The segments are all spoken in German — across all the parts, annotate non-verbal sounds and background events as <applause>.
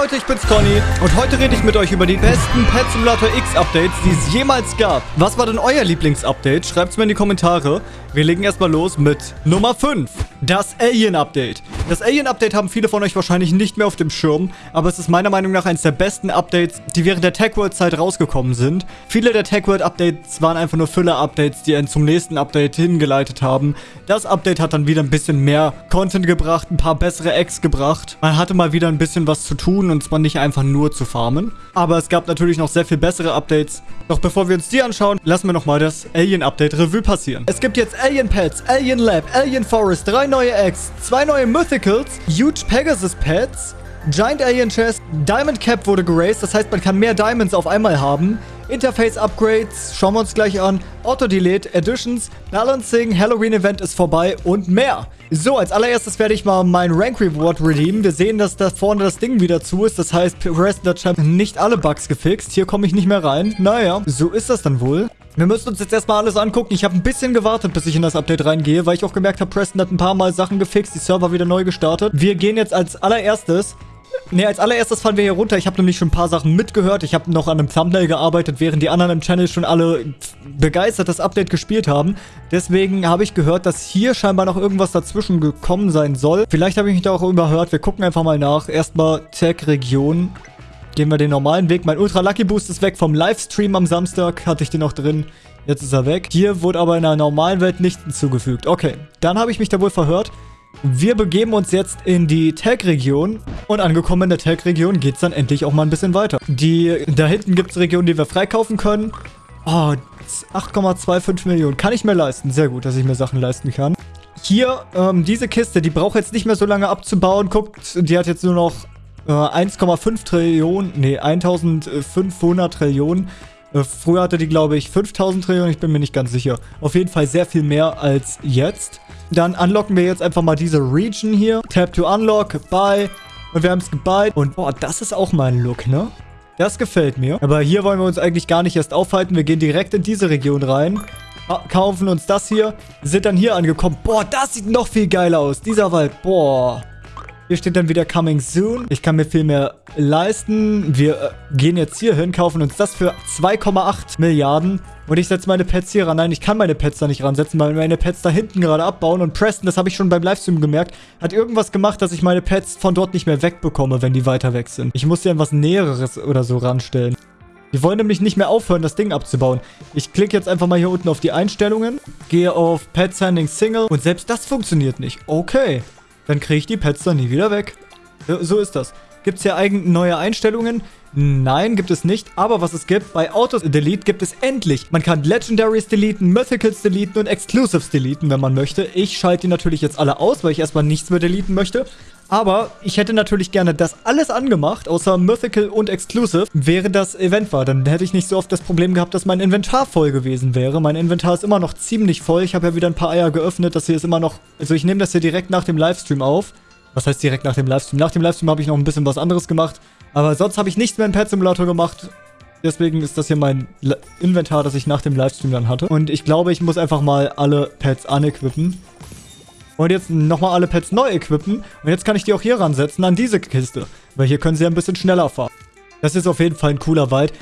Leute, ich bin's Conny und heute rede ich mit euch über die besten Pet Simulator X Updates, die es jemals gab. Was war denn euer Lieblingsupdate? Schreibt's mir in die Kommentare. Wir legen erstmal los mit Nummer 5. Das Alien Update. Das Alien Update haben viele von euch wahrscheinlich nicht mehr auf dem Schirm, aber es ist meiner Meinung nach eines der besten Updates, die während der Tech World Zeit rausgekommen sind. Viele der Tech World Updates waren einfach nur Füller Updates, die einen zum nächsten Update hingeleitet haben. Das Update hat dann wieder ein bisschen mehr Content gebracht, ein paar bessere Eggs gebracht. Man hatte mal wieder ein bisschen was zu tun und zwar nicht einfach nur zu farmen. Aber es gab natürlich noch sehr viel bessere Updates. Doch bevor wir uns die anschauen, lassen wir nochmal das Alien Update Revue passieren. Es gibt jetzt Alien Pets, Alien Lab, Alien Forest, drei neue Eggs, zwei neue Mythicals, Huge Pegasus Pets, Giant Alien Chest, Diamond Cap wurde geraced, das heißt, man kann mehr Diamonds auf einmal haben. Interface Upgrades, schauen wir uns gleich an. Auto Delete, Additions, Balancing, Halloween Event ist vorbei und mehr. So, als allererstes werde ich mal mein Rank Reward redeemen. Wir sehen, dass da vorne das Ding wieder zu ist. Das heißt, Resident Champ nicht alle Bugs gefixt. Hier komme ich nicht mehr rein. Naja, so ist das dann wohl. Wir müssen uns jetzt erstmal alles angucken. Ich habe ein bisschen gewartet, bis ich in das Update reingehe, weil ich auch gemerkt habe, Preston hat ein paar Mal Sachen gefixt, die Server wieder neu gestartet. Wir gehen jetzt als allererstes Ne, als allererstes fahren wir hier runter. Ich habe nämlich schon ein paar Sachen mitgehört. Ich habe noch an einem Thumbnail gearbeitet, während die anderen im Channel schon alle begeistert das Update gespielt haben. Deswegen habe ich gehört, dass hier scheinbar noch irgendwas dazwischen gekommen sein soll. Vielleicht habe ich mich da auch überhört. Wir gucken einfach mal nach. Erstmal Tech-Region. Gehen wir den normalen Weg. Mein Ultra Lucky Boost ist weg vom Livestream am Samstag. Hatte ich den noch drin. Jetzt ist er weg. Hier wurde aber in der normalen Welt nichts hinzugefügt. Okay, dann habe ich mich da wohl verhört. Wir begeben uns jetzt in die Tag-Region und angekommen in der Tag-Region geht es dann endlich auch mal ein bisschen weiter. Die, da hinten gibt es Regionen, die wir freikaufen können. Oh, 8,25 Millionen. Kann ich mir leisten. Sehr gut, dass ich mir Sachen leisten kann. Hier, ähm, diese Kiste, die braucht jetzt nicht mehr so lange abzubauen. Guckt, die hat jetzt nur noch 1,5 Trillionen, nee, 1500 Trillionen. Äh, früher hatte die, glaube ich, 5000 Trillionen. Ich bin mir nicht ganz sicher. Auf jeden Fall sehr viel mehr als jetzt. Dann unlocken wir jetzt einfach mal diese Region hier. Tap to unlock, buy. Und wir haben es gebuy. Und boah, das ist auch mein Look, ne? Das gefällt mir. Aber hier wollen wir uns eigentlich gar nicht erst aufhalten. Wir gehen direkt in diese Region rein. Kaufen uns das hier. Sind dann hier angekommen. Boah, das sieht noch viel geiler aus. Dieser Wald. Boah. Hier steht dann wieder Coming Soon. Ich kann mir viel mehr leisten. Wir äh, gehen jetzt hier hin, kaufen uns das für 2,8 Milliarden. Und ich setze meine Pets hier ran. Nein, ich kann meine Pets da nicht ransetzen, weil meine Pets da hinten gerade abbauen. Und Preston, das habe ich schon beim Livestream gemerkt, hat irgendwas gemacht, dass ich meine Pets von dort nicht mehr wegbekomme, wenn die weiter weg sind. Ich muss dir etwas Näheres oder so ranstellen. Wir wollen nämlich nicht mehr aufhören, das Ding abzubauen. Ich klicke jetzt einfach mal hier unten auf die Einstellungen, gehe auf Pet Sending Single und selbst das funktioniert nicht. Okay dann kriege ich die Pets dann nie wieder weg. So ist das. Gibt es hier eigentlich neue Einstellungen? Nein, gibt es nicht. Aber was es gibt, bei Autos Delete gibt es endlich. Man kann Legendaries deleten, Mythicals deleten und Exclusives deleten, wenn man möchte. Ich schalte die natürlich jetzt alle aus, weil ich erstmal nichts mehr deleten möchte. Aber ich hätte natürlich gerne das alles angemacht, außer Mythical und Exclusive, während das Event war. Dann hätte ich nicht so oft das Problem gehabt, dass mein Inventar voll gewesen wäre. Mein Inventar ist immer noch ziemlich voll. Ich habe ja wieder ein paar Eier geöffnet. Das hier ist immer noch... Also ich nehme das hier direkt nach dem Livestream auf. Was heißt direkt nach dem Livestream? Nach dem Livestream habe ich noch ein bisschen was anderes gemacht. Aber sonst habe ich nichts mehr in Pet Simulator gemacht. Deswegen ist das hier mein Inventar, das ich nach dem Livestream dann hatte. Und ich glaube, ich muss einfach mal alle Pets unequippen. Und jetzt nochmal alle Pets neu equippen. Und jetzt kann ich die auch hier ransetzen an diese Kiste. Weil hier können sie ein bisschen schneller fahren. Das ist auf jeden Fall ein cooler Wald.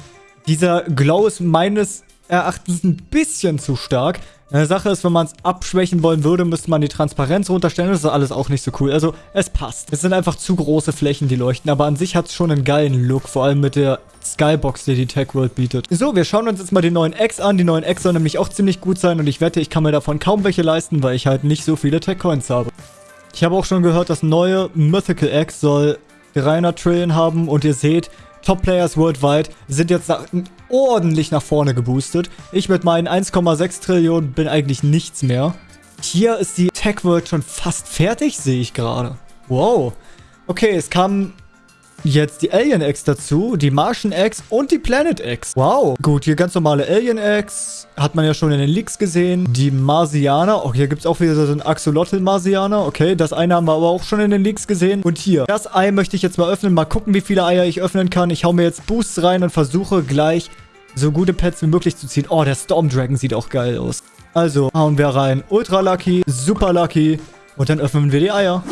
Dieser Glow ist meines Erachtens ein bisschen zu stark. Eine Sache ist, wenn man es abschwächen wollen würde, müsste man die Transparenz runterstellen. Das ist alles auch nicht so cool. Also, es passt. Es sind einfach zu große Flächen, die leuchten. Aber an sich hat es schon einen geilen Look. Vor allem mit der Skybox, die die Tech World bietet. So, wir schauen uns jetzt mal die neuen Eggs an. Die neuen Eggs sollen nämlich auch ziemlich gut sein. Und ich wette, ich kann mir davon kaum welche leisten, weil ich halt nicht so viele Tech Coins habe. Ich habe auch schon gehört, das neue Mythical Egg soll 300 Trillion haben. Und ihr seht, Top-Players worldwide sind jetzt nach, ordentlich nach vorne geboostet. Ich mit meinen 1,6 Trillionen bin eigentlich nichts mehr. Hier ist die Tech-World schon fast fertig, sehe ich gerade. Wow. Okay, es kam Jetzt die Alien Eggs dazu, die Martian Eggs und die Planet Eggs. Wow. Gut, hier ganz normale Alien Eggs. Hat man ja schon in den Leaks gesehen. Die Marsianer. Oh, hier gibt es auch wieder so einen Axolotl-Marsianer. Okay, das eine haben wir aber auch schon in den Leaks gesehen. Und hier, das Ei möchte ich jetzt mal öffnen. Mal gucken, wie viele Eier ich öffnen kann. Ich hau mir jetzt Boosts rein und versuche gleich so gute Pets wie möglich zu ziehen. Oh, der Storm Dragon sieht auch geil aus. Also, hauen wir rein. Ultra Lucky, Super Lucky. Und dann öffnen wir die Eier.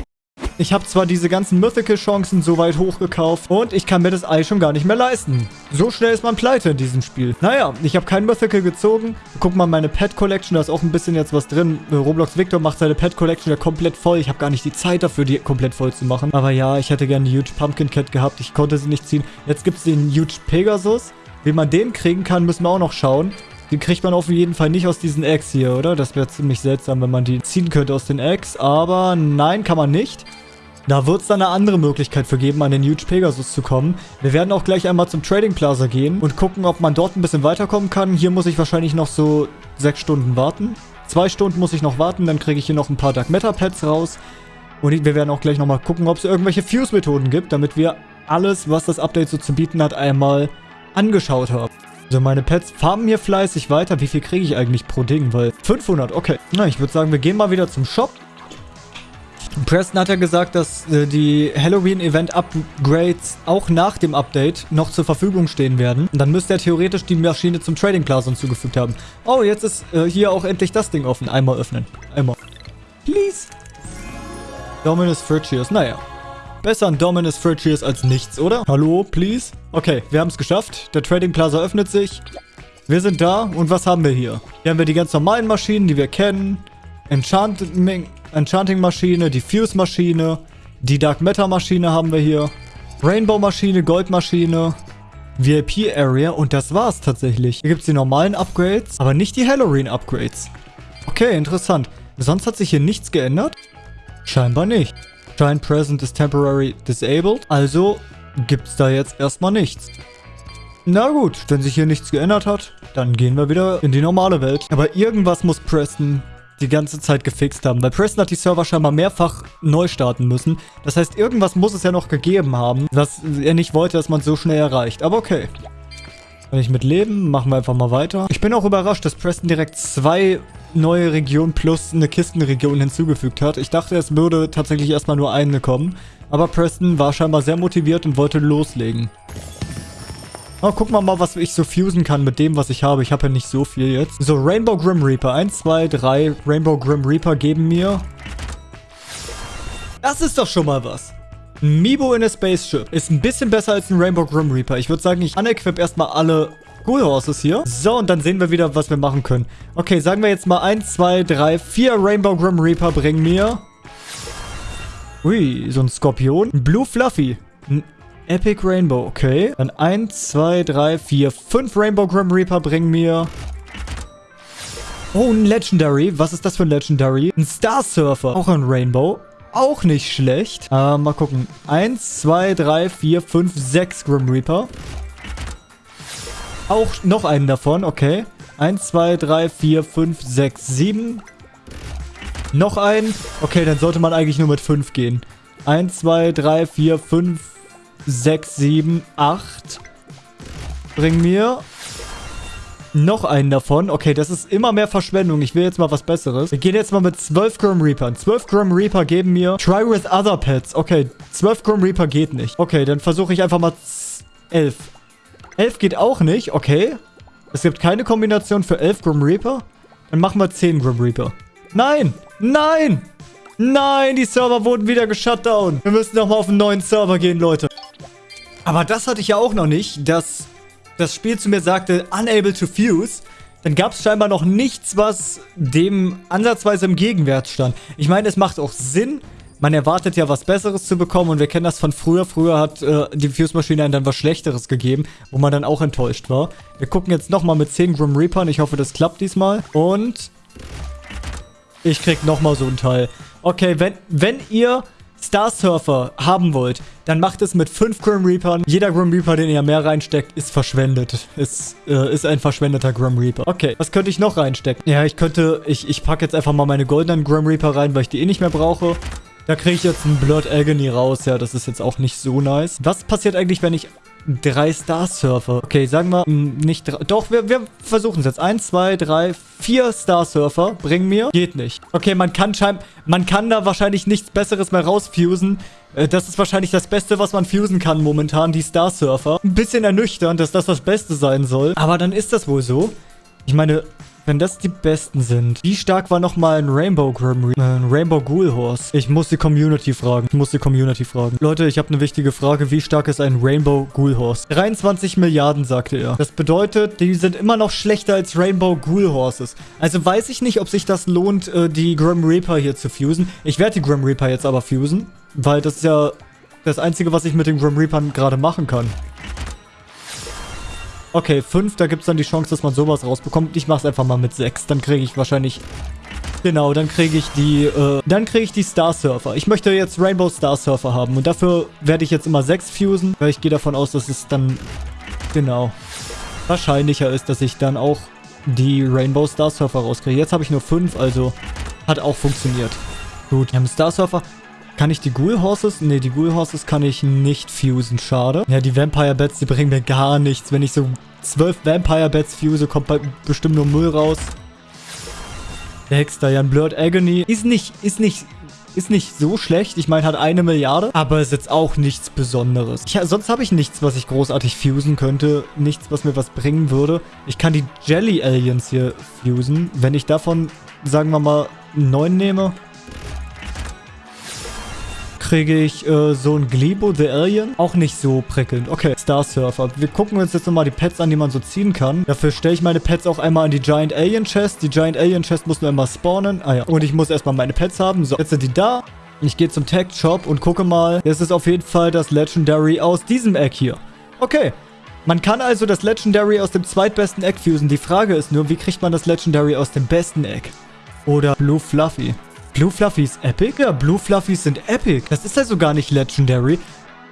Ich habe zwar diese ganzen Mythical-Chancen so weit hochgekauft und ich kann mir das Ei schon gar nicht mehr leisten. So schnell ist man pleite in diesem Spiel. Naja, ich habe kein Mythical gezogen. Guck mal, meine Pet-Collection, da ist auch ein bisschen jetzt was drin. Roblox Victor macht seine Pet-Collection ja komplett voll. Ich habe gar nicht die Zeit dafür, die komplett voll zu machen. Aber ja, ich hätte gerne die Huge Pumpkin Cat gehabt. Ich konnte sie nicht ziehen. Jetzt gibt es den Huge Pegasus. Wie man den kriegen kann, müssen wir auch noch schauen. Den kriegt man auf jeden Fall nicht aus diesen Eggs hier, oder? Das wäre ziemlich seltsam, wenn man die ziehen könnte aus den Eggs. Aber nein, kann man nicht. Da wird es dann eine andere Möglichkeit für geben, an den Huge Pegasus zu kommen. Wir werden auch gleich einmal zum Trading Plaza gehen und gucken, ob man dort ein bisschen weiterkommen kann. Hier muss ich wahrscheinlich noch so sechs Stunden warten. Zwei Stunden muss ich noch warten, dann kriege ich hier noch ein paar Dark Matter Pets raus. Und wir werden auch gleich nochmal gucken, ob es irgendwelche Fuse-Methoden gibt, damit wir alles, was das Update so zu bieten hat, einmal angeschaut haben. Also meine Pets farmen hier fleißig weiter. Wie viel kriege ich eigentlich pro Ding? Weil 500, okay. Na, ich würde sagen, wir gehen mal wieder zum Shop. Preston hat ja gesagt, dass äh, die Halloween-Event-Upgrades auch nach dem Update noch zur Verfügung stehen werden. Und dann müsste er theoretisch die Maschine zum Trading Plaza hinzugefügt haben. Oh, jetzt ist äh, hier auch endlich das Ding offen. Einmal öffnen. Einmal. Please. Dominus Frigius. Naja. Besser ein Dominus Frigius als nichts, oder? Hallo, please? Okay, wir haben es geschafft. Der Trading Plaza öffnet sich. Wir sind da. Und was haben wir hier? Hier haben wir die ganz normalen Maschinen, die wir kennen. Enchanting, Enchanting die Fuse Maschine, die Dark Matter Maschine haben wir hier. Rainbow Maschine, Gold Maschine, VIP Area und das war's tatsächlich. Hier gibt es die normalen Upgrades, aber nicht die Halloween Upgrades. Okay, interessant. Sonst hat sich hier nichts geändert? Scheinbar nicht. Shine Present is temporary disabled. Also gibt es da jetzt erstmal nichts. Na gut, wenn sich hier nichts geändert hat, dann gehen wir wieder in die normale Welt. Aber irgendwas muss Preston die ganze Zeit gefixt haben. Weil Preston hat die Server scheinbar mehrfach neu starten müssen. Das heißt, irgendwas muss es ja noch gegeben haben, was er nicht wollte, dass man so schnell erreicht. Aber okay. Kann ich mit leben. Machen wir einfach mal weiter. Ich bin auch überrascht, dass Preston direkt zwei neue Regionen plus eine Kistenregion hinzugefügt hat. Ich dachte, es würde tatsächlich erstmal nur eine kommen. Aber Preston war scheinbar sehr motiviert und wollte loslegen. Oh, gucken wir mal, was ich so fusen kann mit dem, was ich habe. Ich habe ja nicht so viel jetzt. So, Rainbow Grim Reaper. 1, 2, 3 Rainbow Grim Reaper geben mir... Das ist doch schon mal was. Ein Mibo in a Spaceship ist ein bisschen besser als ein Rainbow Grim Reaper. Ich würde sagen, ich unequip erstmal alle Cool Horses hier. So, und dann sehen wir wieder, was wir machen können. Okay, sagen wir jetzt mal 1, 2, 3, 4 Rainbow Grim Reaper bringen mir... Ui, so ein Skorpion. Ein Blue Fluffy. Ein Epic Rainbow, okay. Dann 1, 2, 3, 4, 5 Rainbow Grim Reaper bringen mir... Oh, ein Legendary. Was ist das für ein Legendary? Ein Star Surfer. Auch ein Rainbow. Auch nicht schlecht. Äh, mal gucken. 1, 2, 3, 4, 5, 6 Grim Reaper. Auch noch einen davon, okay. 1, 2, 3, 4, 5, 6, 7. Noch einen. Okay, dann sollte man eigentlich nur mit 5 gehen. 1, 2, 3, 4, 5, 6, 7, 8. Bring mir noch einen davon. Okay, das ist immer mehr Verschwendung. Ich will jetzt mal was Besseres. Wir gehen jetzt mal mit 12 Grim Reaper. 12 Grim Reaper geben mir Try with other pets. Okay, 12 Grim Reaper geht nicht. Okay, dann versuche ich einfach mal 11. 11 geht auch nicht. Okay. Es gibt keine Kombination für 11 Grim Reaper. Dann machen wir 10 Grim Reaper. Nein! Nein! Nein, die Server wurden wieder geshutdown. Wir müssen nochmal auf einen neuen Server gehen, Leute. Aber das hatte ich ja auch noch nicht, dass das Spiel zu mir sagte, unable to fuse. Dann gab es scheinbar noch nichts, was dem ansatzweise im Gegenwert stand. Ich meine, es macht auch Sinn. Man erwartet ja was Besseres zu bekommen und wir kennen das von früher. Früher hat äh, die Fuse-Maschine einem dann was Schlechteres gegeben, wo man dann auch enttäuscht war. Wir gucken jetzt nochmal mit 10 Grim Reapern. Ich hoffe, das klappt diesmal. Und ich krieg nochmal so ein Teil. Okay, wenn, wenn ihr Star Surfer haben wollt, dann macht es mit 5 Grim Reapern. Jeder Grim Reaper, den ihr mehr reinsteckt, ist verschwendet. Ist, äh, ist ein verschwendeter Grim Reaper. Okay, was könnte ich noch reinstecken? Ja, ich könnte, ich, ich packe jetzt einfach mal meine goldenen Grim Reaper rein, weil ich die eh nicht mehr brauche. Da kriege ich jetzt einen Blood Agony raus. Ja, das ist jetzt auch nicht so nice. Was passiert eigentlich, wenn ich drei Star Surfer. Okay, sagen wir hm, nicht drei. Doch, wir, wir versuchen es jetzt. Eins, zwei, drei, vier Star Surfer bringen mir. Geht nicht. Okay, man kann scheinbar, man kann da wahrscheinlich nichts Besseres mehr rausfusen. Äh, das ist wahrscheinlich das Beste, was man fusen kann momentan, die Star Surfer. Ein bisschen ernüchternd, dass das das Beste sein soll. Aber dann ist das wohl so. Ich meine, Wenn das die besten sind. Wie stark war nochmal ein Rainbow Grim Reaper? Ein Rainbow Ghoul Horse? Ich muss die Community fragen. Ich muss die Community fragen. Leute, ich habe eine wichtige Frage. Wie stark ist ein Rainbow Ghoul Horse? 23 Milliarden, sagte er. Das bedeutet, die sind immer noch schlechter als Rainbow Ghoul Horses. Also weiß ich nicht, ob sich das lohnt, äh, die Grim Reaper hier zu fusen. Ich werde die Grim Reaper jetzt aber fusen. Weil das ist ja das Einzige, was ich mit den Grim Reapern gerade machen kann. Okay, 5, da gibt es dann die Chance, dass man sowas rausbekommt. Ich mache es einfach mal mit 6. Dann kriege ich wahrscheinlich... Genau, dann kriege ich die, äh, dann kriege ich die Star Surfer. Ich möchte jetzt Rainbow Star Surfer haben. Und dafür werde ich jetzt immer 6 fusen. Weil ich gehe davon aus, dass es dann, genau, wahrscheinlicher ist, dass ich dann auch die Rainbow Star Surfer rauskriege. Jetzt habe ich nur 5, also hat auch funktioniert. Gut, wir haben Star Surfer. Kann ich die Ghoul Horses? Ne, die Ghoul Horses kann ich nicht fusen. Schade. Ja, die Vampire Bats, die bringen mir gar nichts. Wenn ich so zwölf Vampire Bats fuse, kommt bestimmt nur Müll raus. Der Hexter, ja, ein Blurred Agony. Ist nicht, ist nicht, ist nicht so schlecht. Ich meine, hat eine Milliarde. Aber ist jetzt auch nichts Besonderes. Ich, sonst habe ich nichts, was ich großartig fusen könnte. Nichts, was mir was bringen würde. Ich kann die Jelly Aliens hier fusen. Wenn ich davon, sagen wir mal, neun nehme, kriege ich äh, so ein Glebo the Alien. Auch nicht so prickelnd. Okay, Star Surfer. Wir gucken uns jetzt nochmal die Pets an, die man so ziehen kann. Dafür stelle ich meine Pets auch einmal in die Giant Alien Chest. Die Giant Alien Chest muss nur einmal spawnen. Ah ja. Und ich muss erstmal meine Pets haben. So, jetzt sind die da. Ich gehe zum Tech Shop und gucke mal. Das ist auf jeden Fall das Legendary aus diesem Egg hier. Okay. Man kann also das Legendary aus dem zweitbesten Egg fusen. Die Frage ist nur, wie kriegt man das Legendary aus dem besten Egg? Oder Blue Fluffy. Blue Fluffies Epic? Ja, Blue Fluffies sind Epic. Das ist also gar nicht Legendary.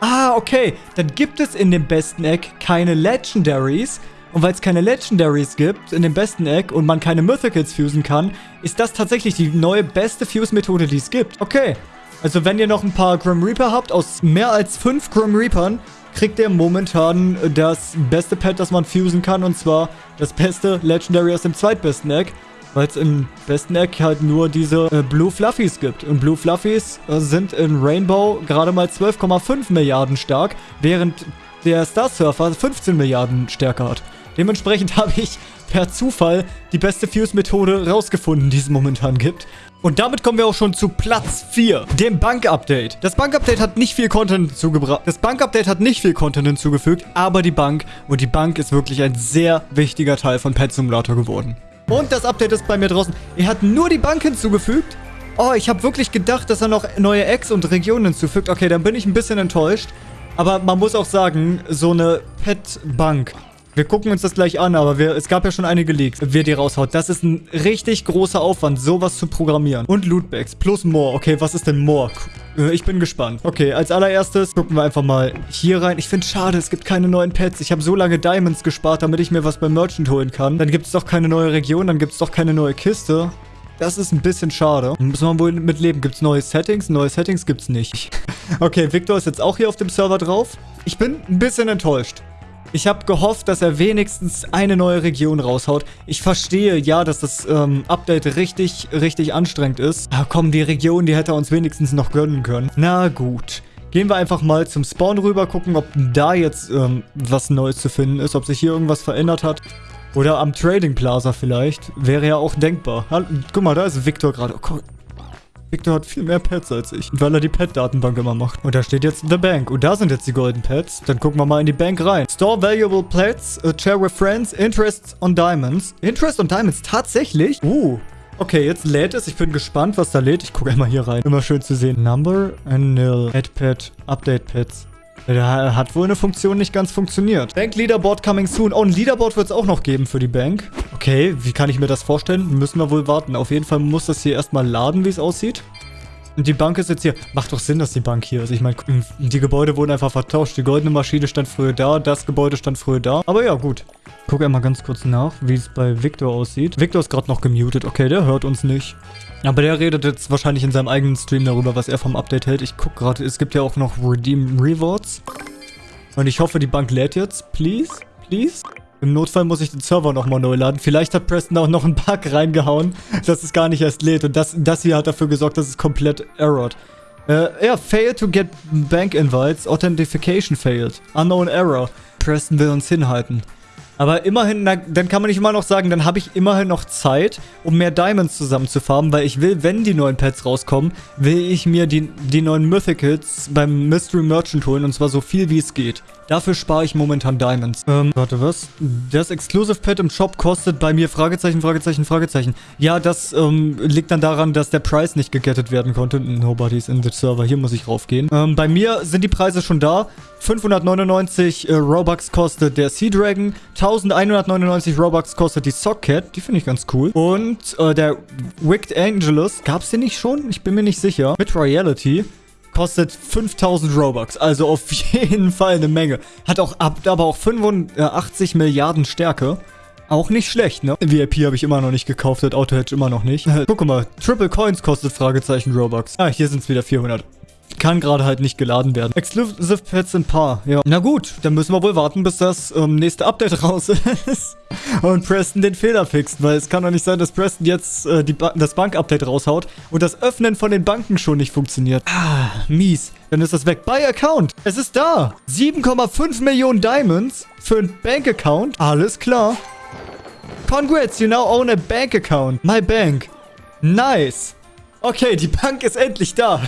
Ah, okay. Dann gibt es in dem besten Egg keine Legendaries. Und weil es keine Legendaries gibt in dem besten Egg und man keine Mythicals fusen kann, ist das tatsächlich die neue beste Fuse-Methode, die es gibt. Okay. Also wenn ihr noch ein paar Grim Reaper habt, aus mehr als fünf Grim Reapern, kriegt ihr momentan das beste Pet, das man fusen kann. Und zwar das beste Legendary aus dem zweitbesten Egg weil es im besten Eck halt nur diese äh, Blue Fluffies gibt. Und Blue Fluffies äh, sind in Rainbow gerade mal 12,5 Milliarden stark, während der Star Surfer 15 Milliarden stärker hat. Dementsprechend <laughs> habe ich per Zufall die beste Fuse-Methode rausgefunden, die es momentan gibt. Und damit kommen wir auch schon zu Platz 4, dem Bank-Update. Das Bank-Update hat nicht viel Content hinzugebracht. Das Bank-Update hat nicht viel Content hinzugefügt, aber die Bank. Und die Bank ist wirklich ein sehr wichtiger Teil von Pet Simulator geworden. Und das Update ist bei mir draußen. Er hat nur die Bank hinzugefügt. Oh, ich habe wirklich gedacht, dass er noch neue Eggs und Regionen hinzufügt. Okay, dann bin ich ein bisschen enttäuscht. Aber man muss auch sagen, so eine Pet-Bank. Wir gucken uns das gleich an, aber wir, es gab ja schon einige Leaks. Wer die raushaut, das ist ein richtig großer Aufwand, sowas zu programmieren. Und Lootbags plus More. Okay, was ist denn More? Äh, ich bin gespannt. Okay, als allererstes gucken wir einfach mal hier rein. Ich finde schade, es gibt keine neuen Pets. Ich habe so lange Diamonds gespart, damit ich mir was beim Merchant holen kann. Dann gibt es doch keine neue Region, dann gibt es doch keine neue Kiste. Das ist ein bisschen schade. Muss man wohl mit leben. Gibt es neue Settings? Neue Settings gibt es nicht. <laughs> okay, Victor ist jetzt auch hier auf dem Server drauf. Ich bin ein bisschen enttäuscht. Ich habe gehofft, dass er wenigstens eine neue Region raushaut. Ich verstehe, ja, dass das ähm, Update richtig, richtig anstrengend ist. Aber komm, die Region, die hätte er uns wenigstens noch gönnen können. Na gut. Gehen wir einfach mal zum Spawn rüber, gucken, ob da jetzt ähm, was Neues zu finden ist, ob sich hier irgendwas verändert hat. Oder am Trading Plaza vielleicht. Wäre ja auch denkbar. Guck mal, da ist Victor gerade. Oh, Victor hat viel mehr Pets als ich, weil er die Pet-Datenbank immer macht. Und da steht jetzt The Bank. Und da sind jetzt die Golden Pets. Dann gucken wir mal in die Bank rein. Store valuable pets, uh, share with friends, interest on diamonds. Interest on diamonds, tatsächlich? Uh, Okay, jetzt lädt es. Ich bin gespannt, was da lädt. Ich gucke einmal hier rein. Immer schön zu sehen. Number and nil. Add pet. Update pets. Da hat wohl eine Funktion nicht ganz funktioniert. Bank Leaderboard coming soon. Oh, ein Leaderboard wird es auch noch geben für die Bank. Okay, wie kann ich mir das vorstellen? Müssen wir wohl warten. Auf jeden Fall muss das hier erstmal laden, wie es aussieht. Und die Bank ist jetzt hier. Macht doch Sinn, dass die Bank hier ist. Ich meine, die Gebäude wurden einfach vertauscht. Die goldene Maschine stand früher da, das Gebäude stand früher da. Aber ja, gut. Guck einmal ganz kurz nach, wie es bei Victor aussieht. Victor ist gerade noch gemutet. Okay, der hört uns nicht. Aber der redet jetzt wahrscheinlich in seinem eigenen Stream darüber, was er vom Update hält. Ich guck gerade, es gibt ja auch noch Redeem Rewards. Und ich hoffe, die Bank lädt jetzt. Please? Please? Im Notfall muss ich den Server nochmal neu laden. Vielleicht hat Preston auch noch einen Bug reingehauen, dass es gar nicht erst lädt. Und das, das hier hat dafür gesorgt, dass es komplett errored. Äh, ja, failed to get bank invites. Authentication failed. Unknown error. Preston will uns hinhalten. Aber immerhin, na, dann kann man nicht immer noch sagen, dann habe ich immerhin noch Zeit, um mehr Diamonds zusammen zu farmen, weil ich will, wenn die neuen Pets rauskommen, will ich mir die, die neuen Mythicals beim Mystery Merchant holen und zwar so viel wie es geht. Dafür spare ich momentan Diamonds. Ähm, warte, was? Das Exclusive Pet im Shop kostet bei mir Fragezeichen, Fragezeichen, Fragezeichen. Ja, das ähm, liegt dann daran, dass der Preis nicht gegettet werden konnte. Nobody's in the server. Hier muss ich raufgehen. Ähm, bei mir sind die Preise schon da. 599 äh, Robux kostet der Sea Dragon. 1199 Robux kostet die Socket. Die finde ich ganz cool. Und äh, der Wicked Angelus. Gab es den nicht schon? Ich bin mir nicht sicher. Mit Royalty kostet 5000 Robux. Also auf <laughs> jeden Fall eine Menge. Hat auch aber auch 85 Milliarden Stärke. Auch nicht schlecht, ne? VIP habe ich immer noch nicht gekauft, hat Auto-Hedge immer noch nicht. <laughs> Guck mal, Triple Coins kostet Fragezeichen Robux. Ah, hier sind es wieder 400 kann gerade halt nicht geladen werden. Exclusive Pets sind Paar, ja. Na gut, dann müssen wir wohl warten, bis das ähm, nächste Update <laughs> raus ist. und Preston den Fehler fixt, weil es kann doch nicht sein, dass Preston jetzt äh, ba das Bank-Update raushaut und das Öffnen von den Banken schon nicht funktioniert. Ah, mies. Dann ist das weg. Buy Account. Es ist da. 7,5 Millionen Diamonds für ein Bank-Account. Alles klar. Congrats, you now own a bank account. My bank. Nice. Okay, die Bank ist endlich da.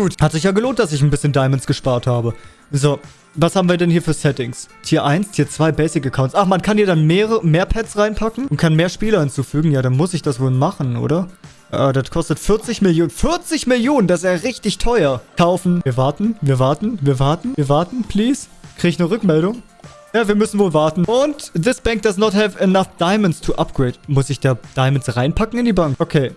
Gut, hat sich ja gelohnt, dass ich ein bisschen Diamonds gespart habe. So, was haben wir denn hier für Settings? Tier 1, Tier 2 Basic Accounts. Ach, man kann hier dann mehrere, mehr Pets reinpacken und kann mehr Spieler hinzufügen. Ja, dann muss ich das wohl machen, oder? Äh, das kostet 40 Millionen. 40 Millionen, das ist ja richtig teuer. Kaufen. Wir warten, wir warten, wir warten, wir warten, please. Krieg ich eine Rückmeldung? Ja, wir müssen wohl warten. Und this bank does not have enough diamonds to upgrade. Muss ich da Diamonds reinpacken in die Bank? Okay.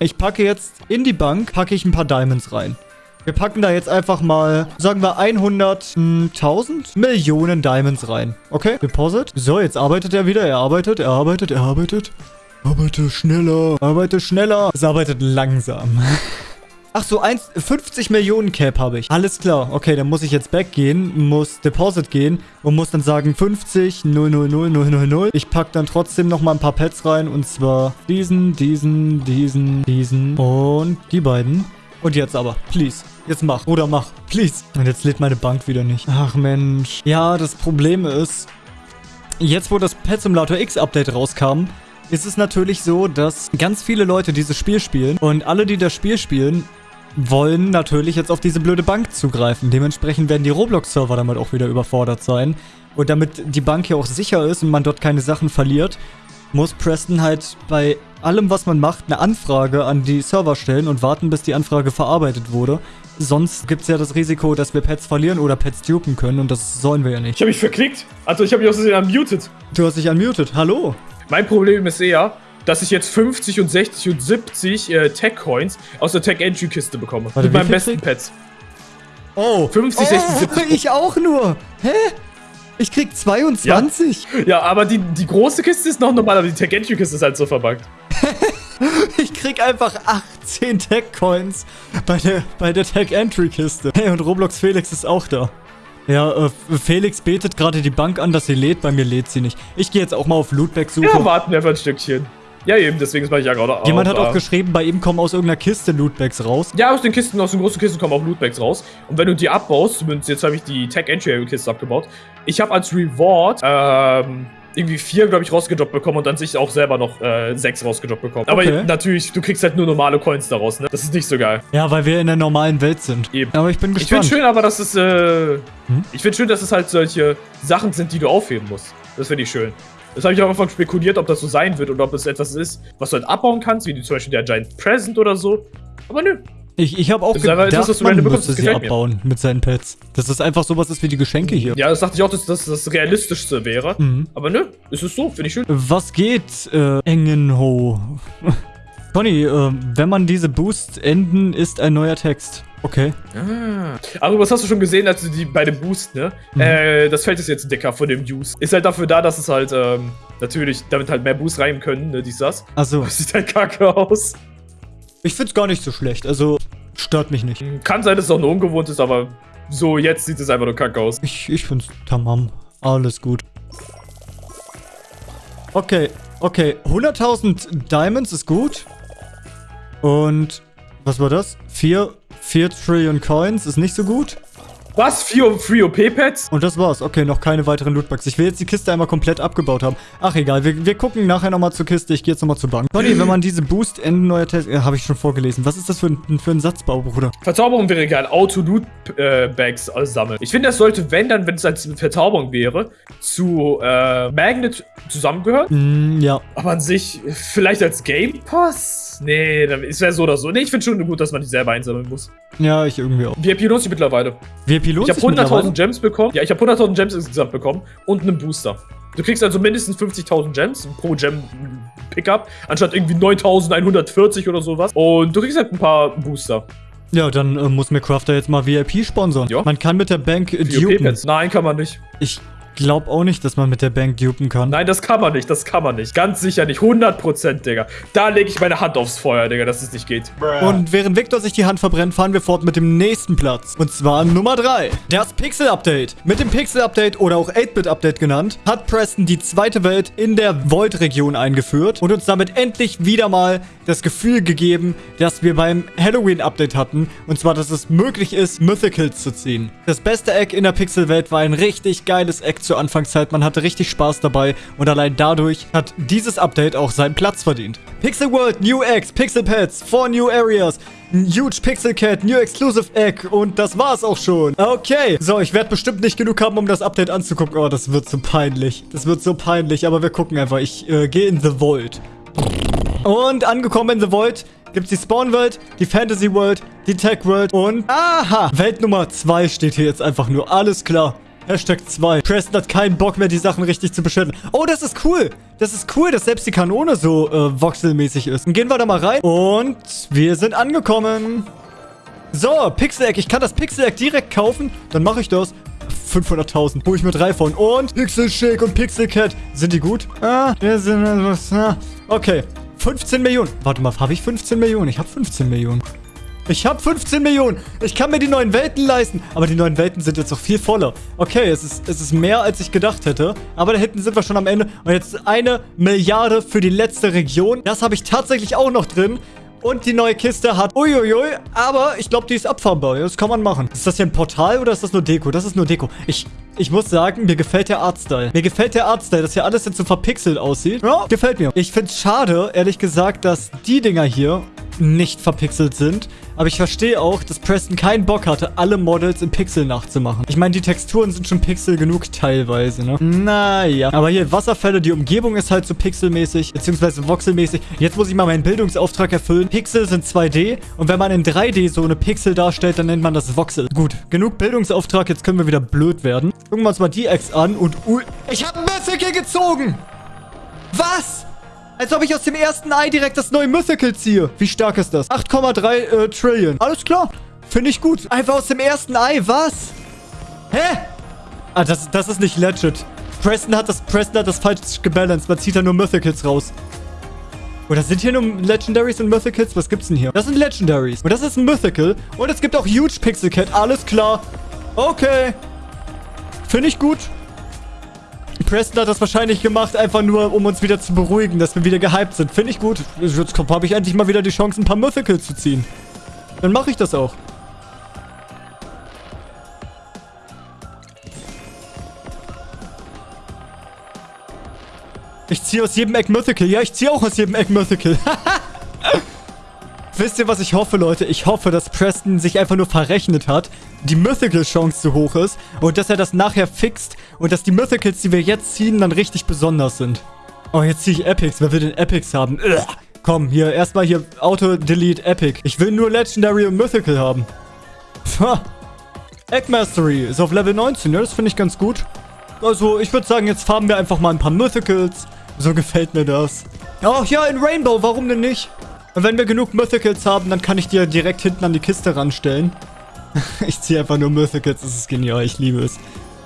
Ich packe jetzt in die Bank, packe ich ein paar Diamonds rein. Wir packen da jetzt einfach mal, sagen wir 100.000 Millionen Diamonds rein. Okay, Deposit. So, jetzt arbeitet er wieder. Er arbeitet, er arbeitet, er arbeitet. Arbeite schneller, arbeite schneller. Es arbeitet langsam. <laughs> Ach so, 1, 50 Millionen Cap habe ich. Alles klar. Okay, dann muss ich jetzt back gehen, muss Deposit gehen und muss dann sagen 50, 000, 000. Ich packe dann trotzdem nochmal ein paar Pets rein und zwar diesen, diesen, diesen, diesen und die beiden. Und jetzt aber, please. Jetzt mach. Bruder, mach. Please. Und jetzt lädt meine Bank wieder nicht. Ach, Mensch. Ja, das Problem ist, jetzt wo das Pet Simulator X Update rauskam, ist es natürlich so, dass ganz viele Leute dieses Spiel spielen und alle, die das Spiel spielen, wollen natürlich jetzt auf diese blöde Bank zugreifen. Dementsprechend werden die Roblox-Server damit auch wieder überfordert sein. Und damit die Bank hier auch sicher ist und man dort keine Sachen verliert, muss Preston halt bei allem, was man macht, eine Anfrage an die Server stellen und warten, bis die Anfrage verarbeitet wurde. Sonst gibt es ja das Risiko, dass wir Pets verlieren oder Pets dupen können und das sollen wir ja nicht. Ich habe mich verklickt. Also ich habe mich aus Versehen unmuted. Du hast dich unmuted. Hallo. Mein Problem ist eher, dass ich jetzt 50 und 60 und 70 äh, Tech-Coins aus der Tech-Entry-Kiste bekomme. Warte, mit meinen besten? Pets. Oh. 50, oh, 60, 70. Ich auch nur. Hä? Ich krieg 22. Ja, ja aber die, die große Kiste ist noch normal, aber die Tech-Entry-Kiste ist halt so verbuggt. <laughs> ich krieg einfach 18 Tech-Coins bei der, bei der Tech-Entry-Kiste. Hey, und Roblox Felix ist auch da. Ja, äh, Felix betet gerade die Bank an, dass sie lädt. Bei mir lädt sie nicht. Ich gehe jetzt auch mal auf Lootback-Suche. Ja, warten wir einfach ein Stückchen. Ja, eben, deswegen mache ich ja gerade auch. Jemand hat auch geschrieben, bei ihm kommen aus irgendeiner Kiste Lootbags raus. Ja, aus den Kisten, aus den großen Kisten kommen auch Lootbags raus. Und wenn du die abbaust, zumindest jetzt habe ich die Tech-Entry-Kiste abgebaut, ich habe als Reward, ähm, irgendwie vier, glaube ich, rausgedroppt bekommen und dann sich auch selber noch äh, sechs rausgedroppt bekommen. Aber okay. natürlich, du kriegst halt nur normale Coins daraus, ne? Das ist nicht so geil. Ja, weil wir in der normalen Welt sind. Eben. Aber ich bin gespannt. Ich finde schön, aber dass es, äh, hm? ich finde schön, dass es halt solche Sachen sind, die du aufheben musst. Das finde ich schön. Das habe ich auch einfach spekuliert, ob das so sein wird oder ob es etwas ist, was du halt abbauen kannst, wie zum Beispiel der Giant Present oder so. Aber nö, ich, ich habe auch das gedacht, etwas, was man müsste sie abbauen mir. mit seinen Pets. Dass das einfach sowas ist wie die Geschenke hier. Ja, das dachte ich auch, dass das das Realistischste wäre. Mhm. Aber nö, ist es so, finde ich schön. Was geht, äh, Engenho? Conny, äh, wenn man diese Boost enden, ist ein neuer Text. Okay. Ah. Aber was hast du schon gesehen, als du die bei dem Boost, ne? Mhm. Äh, das Feld ist jetzt dicker von dem Use. Ist halt dafür da, dass es halt, ähm, natürlich, damit halt mehr Boost rein können, ne, dies, das. Achso. Das sieht halt kacke aus. Ich find's gar nicht so schlecht. Also, stört mich nicht. Kann sein, dass es auch nur ungewohnt ist, aber so jetzt sieht es einfach nur kacke aus. Ich, ich find's tamam. Alles gut. Okay, okay. 100.000 Diamonds ist gut. Und was war das? 4, 4 Trillion Coins ist nicht so gut. Was? Free, OP-Pads? Und das war's. Okay, noch keine weiteren Lootboxes. Ich will jetzt die Kiste einmal komplett abgebaut haben. Ach, egal. Wir, wir gucken nachher nochmal zur Kiste. Ich gehe jetzt nochmal zur Bank. Conny, wenn man diese Boost Enden neuer Test... Ja, habe ich schon vorgelesen. Was ist das für ein, für ein Satzbau, Bruder? Verzauberung wäre geil. Auto-Loot-Bags äh, sammeln. Ich finde, das sollte, wenn dann, wenn es als Verzauberung wäre, zu äh, Magnet zusammengehört. Mm, ja. Aber an sich, vielleicht als Game Pass? Nee, es wäre so oder so. Nee, ich finde schon gut, dass man die selber einsammeln muss. Ja, ich irgendwie auch. VIP lohnt sich mittlerweile. VIP lohnt ich habe 100.000 Gems bekommen. Ja, ich habe 100.000 Gems insgesamt bekommen und einen Booster. Du kriegst also mindestens 50.000 Gems pro Gem Pickup, anstatt irgendwie 9.140 oder sowas. Und du kriegst halt ein paar Booster. Ja, dann äh, muss mir Crafter jetzt mal VIP sponsern. Ja. Man kann mit der Bank äh, dupen. Nein, kann man nicht. Ich glaube auch nicht, dass man mit der Bank dupen kann. Nein, das kann man nicht, das kann man nicht. Ganz sicher nicht. 100%, Digga. Da lege ich meine Hand aufs Feuer, Digga, dass es nicht geht. Und während Victor sich die Hand verbrennt, fahren wir fort mit dem nächsten Platz. Und zwar Nummer 3. Das Pixel-Update. Mit dem Pixel-Update oder auch 8-Bit-Update genannt, hat Preston die zweite Welt in der Void-Region eingeführt und uns damit endlich wieder mal das Gefühl gegeben, dass wir beim Halloween-Update hatten. Und zwar, dass es möglich ist, Mythicals zu ziehen. Das beste Eck in der Pixel-Welt war ein richtig geiles Eck zur Anfangszeit. Man hatte richtig Spaß dabei und allein dadurch hat dieses Update auch seinen Platz verdient. Pixel World, New Eggs, Pixel Pets, 4 New Areas, Huge Pixel Cat, New Exclusive Egg und das war's auch schon. Okay, so, ich werde bestimmt nicht genug haben, um das Update anzugucken. Oh, das wird so peinlich. Das wird so peinlich, aber wir gucken einfach. Ich äh, gehe in The Vault. Und angekommen in The Vault gibt es die Spawn World, die Fantasy World, die Tech World und... Aha! Welt Nummer 2 steht hier jetzt einfach nur. Alles klar. Hashtag 2. Preston hat keinen Bock mehr, die Sachen richtig zu beschütten. Oh, das ist cool. Das ist cool, dass selbst die Kanone so äh, voxelmäßig ist. Dann gehen wir da mal rein. Und wir sind angekommen. So, Pixel-Egg. Ich kann das Pixel-Egg direkt kaufen. Dann mache ich das. 500.000. Hol ich mir drei von. Und Pixel Shake und Pixel Cat. Sind die gut? Ah, wir sind... Ah, okay. 15 Millionen. Warte mal, habe ich 15 Millionen? Ich habe 15 Millionen. Ich habe 15 Millionen. Ich kann mir die neuen Welten leisten. Aber die neuen Welten sind jetzt noch viel voller. Okay, es ist, es ist mehr, als ich gedacht hätte. Aber da hinten sind wir schon am Ende. Und jetzt eine Milliarde für die letzte Region. Das habe ich tatsächlich auch noch drin. Und die neue Kiste hat... Uiuiui, aber ich glaube, die ist abfahrbar. Das kann man machen. Ist das hier ein Portal oder ist das nur Deko? Das ist nur Deko. Ich, ich muss sagen, mir gefällt der Artstyle. Mir gefällt der Artstyle, dass hier alles jetzt so verpixelt aussieht. Ja, gefällt mir. Ich finde es schade, ehrlich gesagt, dass die Dinger hier nicht verpixelt sind. Aber ich verstehe auch, dass Preston keinen Bock hatte, alle Models in Pixel nachzumachen. Ich meine, die Texturen sind schon pixel genug teilweise, ne? Naja. Aber hier Wasserfälle, die Umgebung ist halt so pixelmäßig, beziehungsweise voxelmäßig. Jetzt muss ich mal meinen Bildungsauftrag erfüllen. Pixel sind 2D und wenn man in 3D so eine Pixel darstellt, dann nennt man das Voxel. Gut, genug Bildungsauftrag, jetzt können wir wieder blöd werden. Gucken wir uns mal die Ex an und... Ui, ich habe ein Mythical gezogen! Was? Als ob ich aus dem ersten Ei direkt das neue Mythical ziehe. Wie stark ist das? 8,3 äh, Trillion. Alles klar. Finde ich gut. Einfach aus dem ersten Ei. Was? Hä? Ah, das, das ist nicht legit. Preston hat das, Preston hat das falsch gebalanced. Man zieht da nur Mythicals raus. Oder sind hier nur Legendaries und Mythicals? Was gibt's denn hier? Das sind Legendaries. Und das ist ein Mythical. Und es gibt auch Huge Pixel Cat. Alles klar. Okay. Finde ich gut. Preston hat das wahrscheinlich gemacht, einfach nur, um uns wieder zu beruhigen, dass wir wieder gehypt sind. Finde ich gut. Jetzt habe ich endlich mal wieder die Chance, ein paar Mythicals zu ziehen. Dann mache ich das auch. Ich ziehe aus jedem Egg Mythical. Ja, ich ziehe auch aus jedem Egg Mythical. <laughs> Wisst ihr, was ich hoffe, Leute? Ich hoffe, dass Preston sich einfach nur verrechnet hat, die Mythical-Chance zu hoch ist und dass er das nachher fixt und dass die Mythicals, die wir jetzt ziehen, dann richtig besonders sind. Oh, jetzt ziehe ich Epics. Wer will denn Epics haben? Ugh. Komm, hier, erstmal hier Auto-Delete Epic. Ich will nur Legendary und Mythical haben. Pah. Egg Mastery ist auf Level 19, ja, das finde ich ganz gut. Also, ich würde sagen, jetzt farben wir einfach mal ein paar Mythicals. So gefällt mir das. Oh, ja, in Rainbow, warum denn nicht? Und wenn wir genug Mythicals haben, dann kann ich dir direkt hinten an die Kiste ranstellen. <laughs> ich ziehe einfach nur Mythicals, das ist genial, ich liebe es.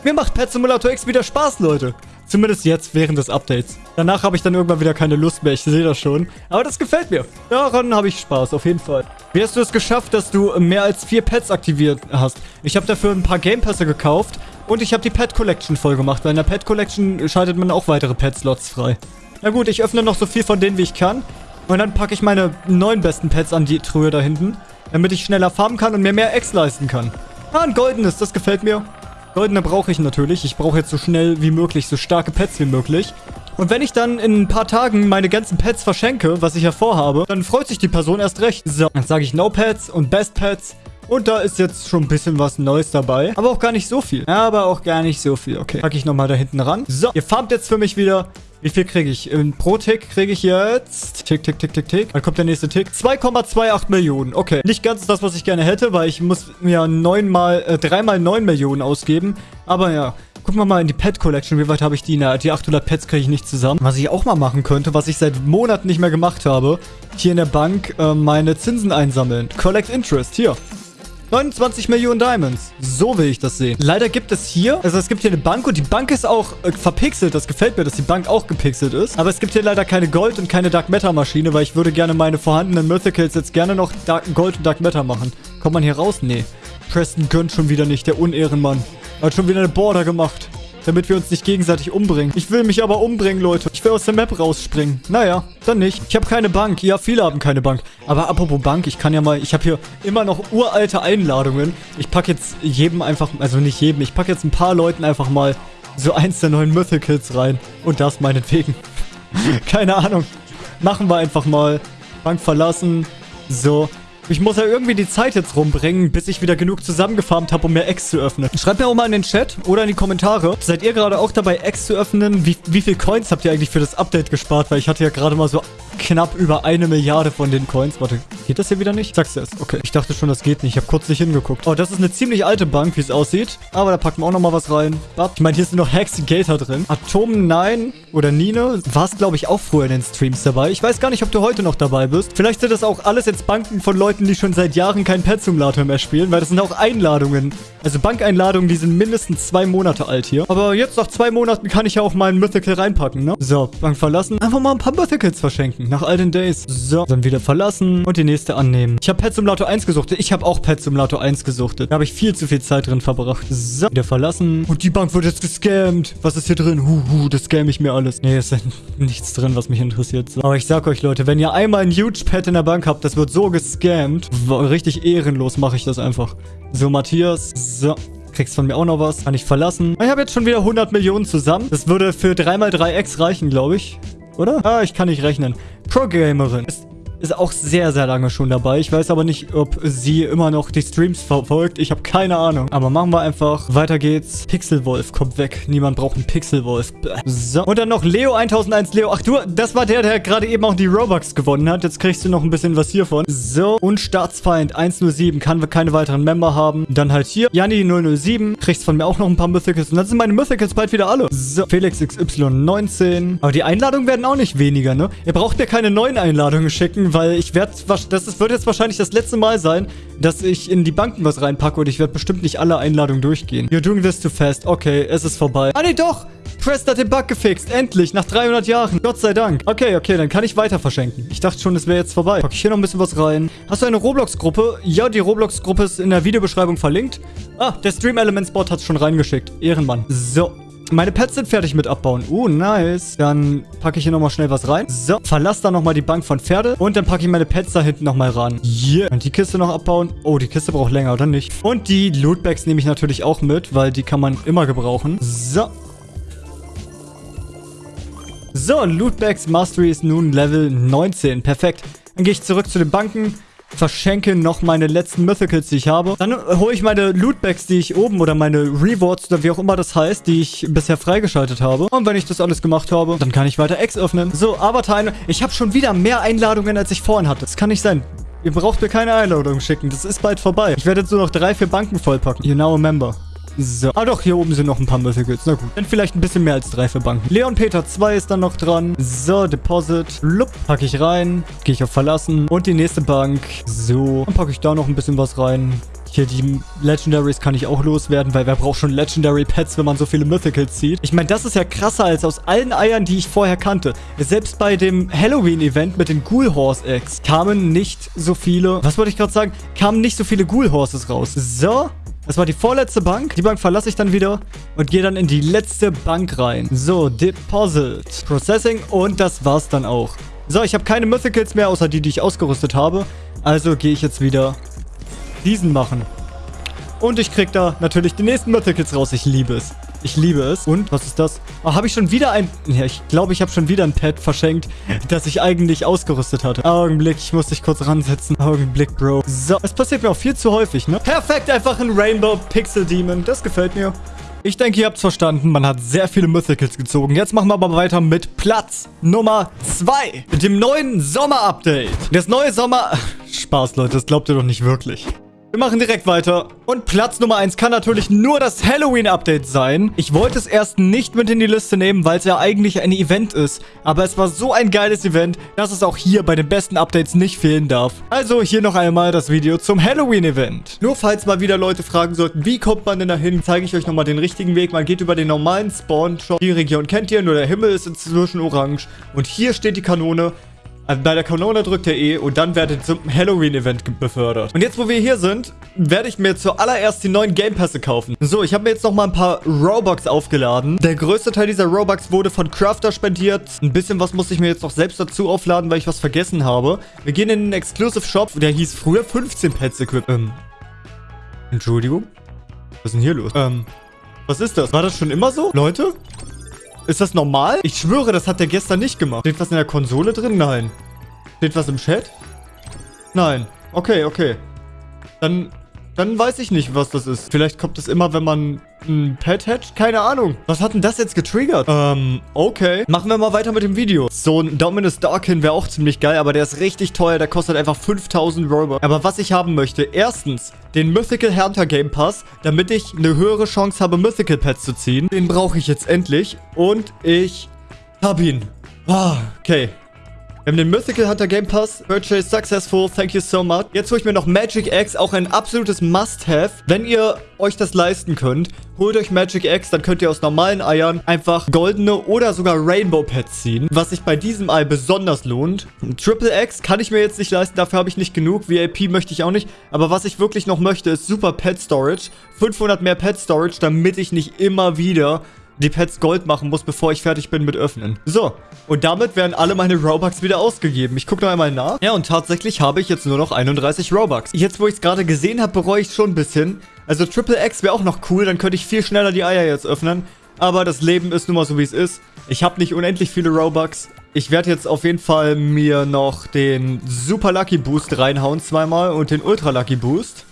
Mir macht Pet Simulator X wieder Spaß, Leute. Zumindest jetzt, während des Updates. Danach habe ich dann irgendwann wieder keine Lust mehr, ich sehe das schon. Aber das gefällt mir. Daran habe ich Spaß, auf jeden Fall. Wie hast du es geschafft, dass du mehr als vier Pets aktiviert hast? Ich habe dafür ein paar Game Pässe gekauft und ich habe die Pet Collection voll gemacht. Weil in der Pet Collection schaltet man auch weitere Pet-Slots frei. Na gut, ich öffne noch so viel von denen, wie ich kann. Und dann packe ich meine neun besten Pets an die Truhe da hinten, damit ich schneller farmen kann und mir mehr Eggs leisten kann. Ah, ein goldenes, das gefällt mir. Goldene brauche ich natürlich. Ich brauche jetzt so schnell wie möglich, so starke Pets wie möglich. Und wenn ich dann in ein paar Tagen meine ganzen Pets verschenke, was ich ja vorhabe, dann freut sich die Person erst recht. So, dann sage ich No Pets und Best Pets. Und da ist jetzt schon ein bisschen was Neues dabei. Aber auch gar nicht so viel. Aber auch gar nicht so viel. Okay, packe ich nochmal da hinten ran. So, ihr farmt jetzt für mich wieder. Wie viel kriege ich? In pro Tick kriege ich jetzt... Tick, tick, tick, tick, tick. Dann kommt der nächste Tick. 2,28 Millionen. Okay. Nicht ganz das, was ich gerne hätte, weil ich muss mir neunmal, äh, dreimal 9 Millionen ausgeben. Aber ja, Gucken wir mal in die Pet Collection. Wie weit habe ich die? Na, die 800 Pets kriege ich nicht zusammen. Was ich auch mal machen könnte, was ich seit Monaten nicht mehr gemacht habe. Hier in der Bank äh, meine Zinsen einsammeln. Collect Interest. Hier. 29 Millionen Diamonds. So will ich das sehen. Leider gibt es hier, also es gibt hier eine Bank und die Bank ist auch äh, verpixelt. Das gefällt mir, dass die Bank auch gepixelt ist. Aber es gibt hier leider keine Gold- und keine Dark Matter Maschine, weil ich würde gerne meine vorhandenen Mythicals jetzt gerne noch Dark Gold und Dark Matter machen. Kommt man hier raus? Nee. Preston gönnt schon wieder nicht, der Unehrenmann. Er hat schon wieder eine Border gemacht damit wir uns nicht gegenseitig umbringen. Ich will mich aber umbringen, Leute. Ich will aus der Map rausspringen. Naja, dann nicht. Ich habe keine Bank. Ja, viele haben keine Bank. Aber apropos Bank, ich kann ja mal... Ich habe hier immer noch uralte Einladungen. Ich packe jetzt jedem einfach... Also nicht jedem. Ich packe jetzt ein paar Leuten einfach mal so eins der neuen Mythicals rein. Und das meinetwegen. <laughs> keine Ahnung. Machen wir einfach mal. Bank verlassen. So. Ich muss ja irgendwie die Zeit jetzt rumbringen, bis ich wieder genug zusammengefarmt habe, um mehr Eggs zu öffnen. Schreibt mir auch mal in den Chat oder in die Kommentare. Seid ihr gerade auch dabei, Eggs zu öffnen? Wie, wie viel Coins habt ihr eigentlich für das Update gespart? Weil ich hatte ja gerade mal so knapp über eine Milliarde von den Coins. Warte, geht das hier wieder nicht? Sag's erst. Okay, ich dachte schon, das geht nicht. Ich habe kurz nicht hingeguckt. Oh, das ist eine ziemlich alte Bank, wie es aussieht. Aber da packen wir auch nochmal was rein. Ich meine, hier sind noch Gator drin. Atom 9 oder Nine warst, glaube ich, auch früher in den Streams dabei. Ich weiß gar nicht, ob du heute noch dabei bist. Vielleicht sind das auch alles jetzt Banken von Leuten, die schon seit Jahren keinen Pet Simulator mehr spielen, weil das sind auch Einladungen. Also Bankeinladungen, die sind mindestens zwei Monate alt hier. Aber jetzt nach zwei Monaten kann ich ja auch ein Mythical reinpacken, ne? So, Bank verlassen. Einfach mal ein paar Mythicals verschenken. Nach all den Days. So, dann wieder verlassen und die nächste annehmen. Ich habe Pet Simulator 1 gesuchtet. Ich habe auch Pet Simulator 1 gesuchtet. Da habe ich viel zu viel Zeit drin verbracht. So, wieder verlassen. Und die Bank wird jetzt gescammt. Was ist hier drin? Huhu, das scam ich mir alles. Nee, ist <laughs> nichts drin, was mich interessiert. So. Aber ich sag euch, Leute, wenn ihr einmal ein Huge Pet in der Bank habt, das wird so gescammt. Richtig ehrenlos mache ich das einfach. So, Matthias. So. Kriegst von mir auch noch was. Kann ich verlassen. Ich habe jetzt schon wieder 100 Millionen zusammen. Das würde für 3x3x reichen, glaube ich. Oder? Ah, ich kann nicht rechnen. Pro-Gamerin. Ist ist auch sehr, sehr lange schon dabei. Ich weiß aber nicht, ob sie immer noch die Streams verfolgt. Ich habe keine Ahnung. Aber machen wir einfach. Weiter geht's. Pixelwolf kommt weg. Niemand braucht einen Pixelwolf. So. Und dann noch Leo 1001 Leo. Ach du, das war der, der gerade eben auch die Robux gewonnen hat. Jetzt kriegst du noch ein bisschen was hiervon. So. Und Staatsfeind 107. Kann wir keine weiteren Member haben. Dann halt hier. Janni 007. Kriegst von mir auch noch ein paar Mythicals. Und dann sind meine Mythicals bald wieder alle. So. Felix XY 19. Aber die Einladungen werden auch nicht weniger, ne? Ihr braucht mir keine neuen Einladungen schicken, weil ich werde, das wird jetzt wahrscheinlich das letzte Mal sein, dass ich in die Banken was reinpacke und ich werde bestimmt nicht alle Einladungen durchgehen. You're doing this too fast. Okay, es ist vorbei. Ah, nee, doch! Prest hat den Bug gefixt. Endlich, nach 300 Jahren. Gott sei Dank. Okay, okay, dann kann ich weiter verschenken. Ich dachte schon, es wäre jetzt vorbei. Pack ich hier noch ein bisschen was rein. Hast du eine Roblox-Gruppe? Ja, die Roblox-Gruppe ist in der Videobeschreibung verlinkt. Ah, der Stream Elements Bot hat es schon reingeschickt. Ehrenmann. So, meine Pets sind fertig mit abbauen. Uh, nice. Dann packe ich hier nochmal schnell was rein. So, verlasse dann nochmal die Bank von Pferde. Und dann packe ich meine Pets da hinten nochmal ran. Yeah. Und die Kiste noch abbauen. Oh, die Kiste braucht länger, oder nicht? Und die Lootbags nehme ich natürlich auch mit, weil die kann man immer gebrauchen. So. So, Lootbags Mastery ist nun Level 19. Perfekt. Dann gehe ich zurück zu den Banken verschenke noch meine letzten Mythicals, die ich habe. Dann hole ich meine Lootbags, die ich oben oder meine Rewards oder wie auch immer das heißt, die ich bisher freigeschaltet habe. Und wenn ich das alles gemacht habe, dann kann ich weiter Eggs öffnen. So, Avatar, ich habe schon wieder mehr Einladungen, als ich vorhin hatte. Das kann nicht sein. Ihr braucht mir keine Einladung schicken. Das ist bald vorbei. Ich werde jetzt nur noch drei, vier Banken vollpacken. You now a member. So. Ah doch, hier oben sind noch ein paar Mythicals. Na gut. Dann vielleicht ein bisschen mehr als drei für Banken. Leon Peter 2 ist dann noch dran. So, Deposit. Lupp. Packe ich rein. Gehe ich auf Verlassen. Und die nächste Bank. So. Dann packe ich da noch ein bisschen was rein. Hier, die Legendaries kann ich auch loswerden, weil wer braucht schon Legendary Pets, wenn man so viele Mythicals zieht? Ich meine, das ist ja krasser als aus allen Eiern, die ich vorher kannte. Selbst bei dem Halloween-Event mit den Ghoul Horse Eggs kamen nicht so viele, was wollte ich gerade sagen? Kamen nicht so viele Ghoul Horses raus. So, das war die vorletzte Bank. Die Bank verlasse ich dann wieder und gehe dann in die letzte Bank rein. So, Deposit, Processing und das war's dann auch. So, ich habe keine Mythicals mehr, außer die, die ich ausgerüstet habe. Also gehe ich jetzt wieder diesen machen. Und ich krieg da natürlich die nächsten Mythicals raus. Ich liebe es. Ich liebe es. Und, was ist das? Oh, habe ich schon wieder ein... Ja, ich glaube, ich habe schon wieder ein Pad verschenkt, das ich eigentlich ausgerüstet hatte. Augenblick, ich muss dich kurz ransetzen. Augenblick, Bro. So, es passiert mir auch viel zu häufig, ne? Perfekt, einfach ein Rainbow Pixel Demon. Das gefällt mir. Ich denke, ihr habt es verstanden. Man hat sehr viele Mythicals gezogen. Jetzt machen wir aber weiter mit Platz Nummer 2. Mit dem neuen Sommer-Update. Das neue Sommer... <laughs> Spaß, Leute. Das glaubt ihr doch nicht wirklich. Wir machen direkt weiter. Und Platz Nummer 1 kann natürlich nur das Halloween-Update sein. Ich wollte es erst nicht mit in die Liste nehmen, weil es ja eigentlich ein Event ist. Aber es war so ein geiles Event, dass es auch hier bei den besten Updates nicht fehlen darf. Also hier noch einmal das Video zum Halloween-Event. Nur falls mal wieder Leute fragen sollten, wie kommt man denn dahin, zeige ich euch nochmal den richtigen Weg. Man geht über den normalen Spawn-Shop. Die Region kennt ihr, nur der Himmel ist inzwischen orange. Und hier steht die Kanone. Bei der Kanone drückt ihr E und dann werdet ihr zum Halloween-Event befördert. Und jetzt, wo wir hier sind, werde ich mir zuallererst die neuen Game Pässe kaufen. So, ich habe mir jetzt noch mal ein paar Robux aufgeladen. Der größte Teil dieser Robux wurde von Crafter spendiert. Ein bisschen was muss ich mir jetzt noch selbst dazu aufladen, weil ich was vergessen habe. Wir gehen in den Exclusive Shop. Der hieß früher 15 Pets Equip. Ähm, Entschuldigung? Was ist denn hier los? Ähm, was ist das? War das schon immer so? Leute? Ist das normal? Ich schwöre, das hat der gestern nicht gemacht. Steht was in der Konsole drin? Nein. Steht was im Chat? Nein. Okay, okay. Dann dann weiß ich nicht, was das ist. Vielleicht kommt es immer, wenn man ein Pet hatcht? Keine Ahnung. Was hat denn das jetzt getriggert? Ähm, okay. Machen wir mal weiter mit dem Video. So ein Dominus Darkin wäre auch ziemlich geil, aber der ist richtig teuer. Der kostet einfach 5000 Robux. Aber was ich haben möchte, erstens den Mythical Hunter Game Pass, damit ich eine höhere Chance habe, Mythical Pets zu ziehen. Den brauche ich jetzt endlich. Und ich habe ihn. Ah, okay. Wir haben den Mythical Hunter Game Pass. Purchase successful. Thank you so much. Jetzt hole ich mir noch Magic Eggs. Auch ein absolutes Must-Have. Wenn ihr euch das leisten könnt, holt euch Magic Eggs. Dann könnt ihr aus normalen Eiern einfach goldene oder sogar Rainbow Pets ziehen. Was sich bei diesem Ei besonders lohnt. Triple Eggs kann ich mir jetzt nicht leisten. Dafür habe ich nicht genug. VIP möchte ich auch nicht. Aber was ich wirklich noch möchte, ist Super Pet Storage. 500 mehr Pet Storage, damit ich nicht immer wieder die Pets Gold machen muss, bevor ich fertig bin mit Öffnen. So, und damit werden alle meine Robux wieder ausgegeben. Ich gucke noch einmal nach. Ja, und tatsächlich habe ich jetzt nur noch 31 Robux. Jetzt, wo ich es gerade gesehen habe, bereue ich es schon ein bisschen. Also Triple X wäre auch noch cool, dann könnte ich viel schneller die Eier jetzt öffnen. Aber das Leben ist nun mal so, wie es ist. Ich habe nicht unendlich viele Robux. Ich werde jetzt auf jeden Fall mir noch den Super Lucky Boost reinhauen zweimal und den Ultra Lucky Boost.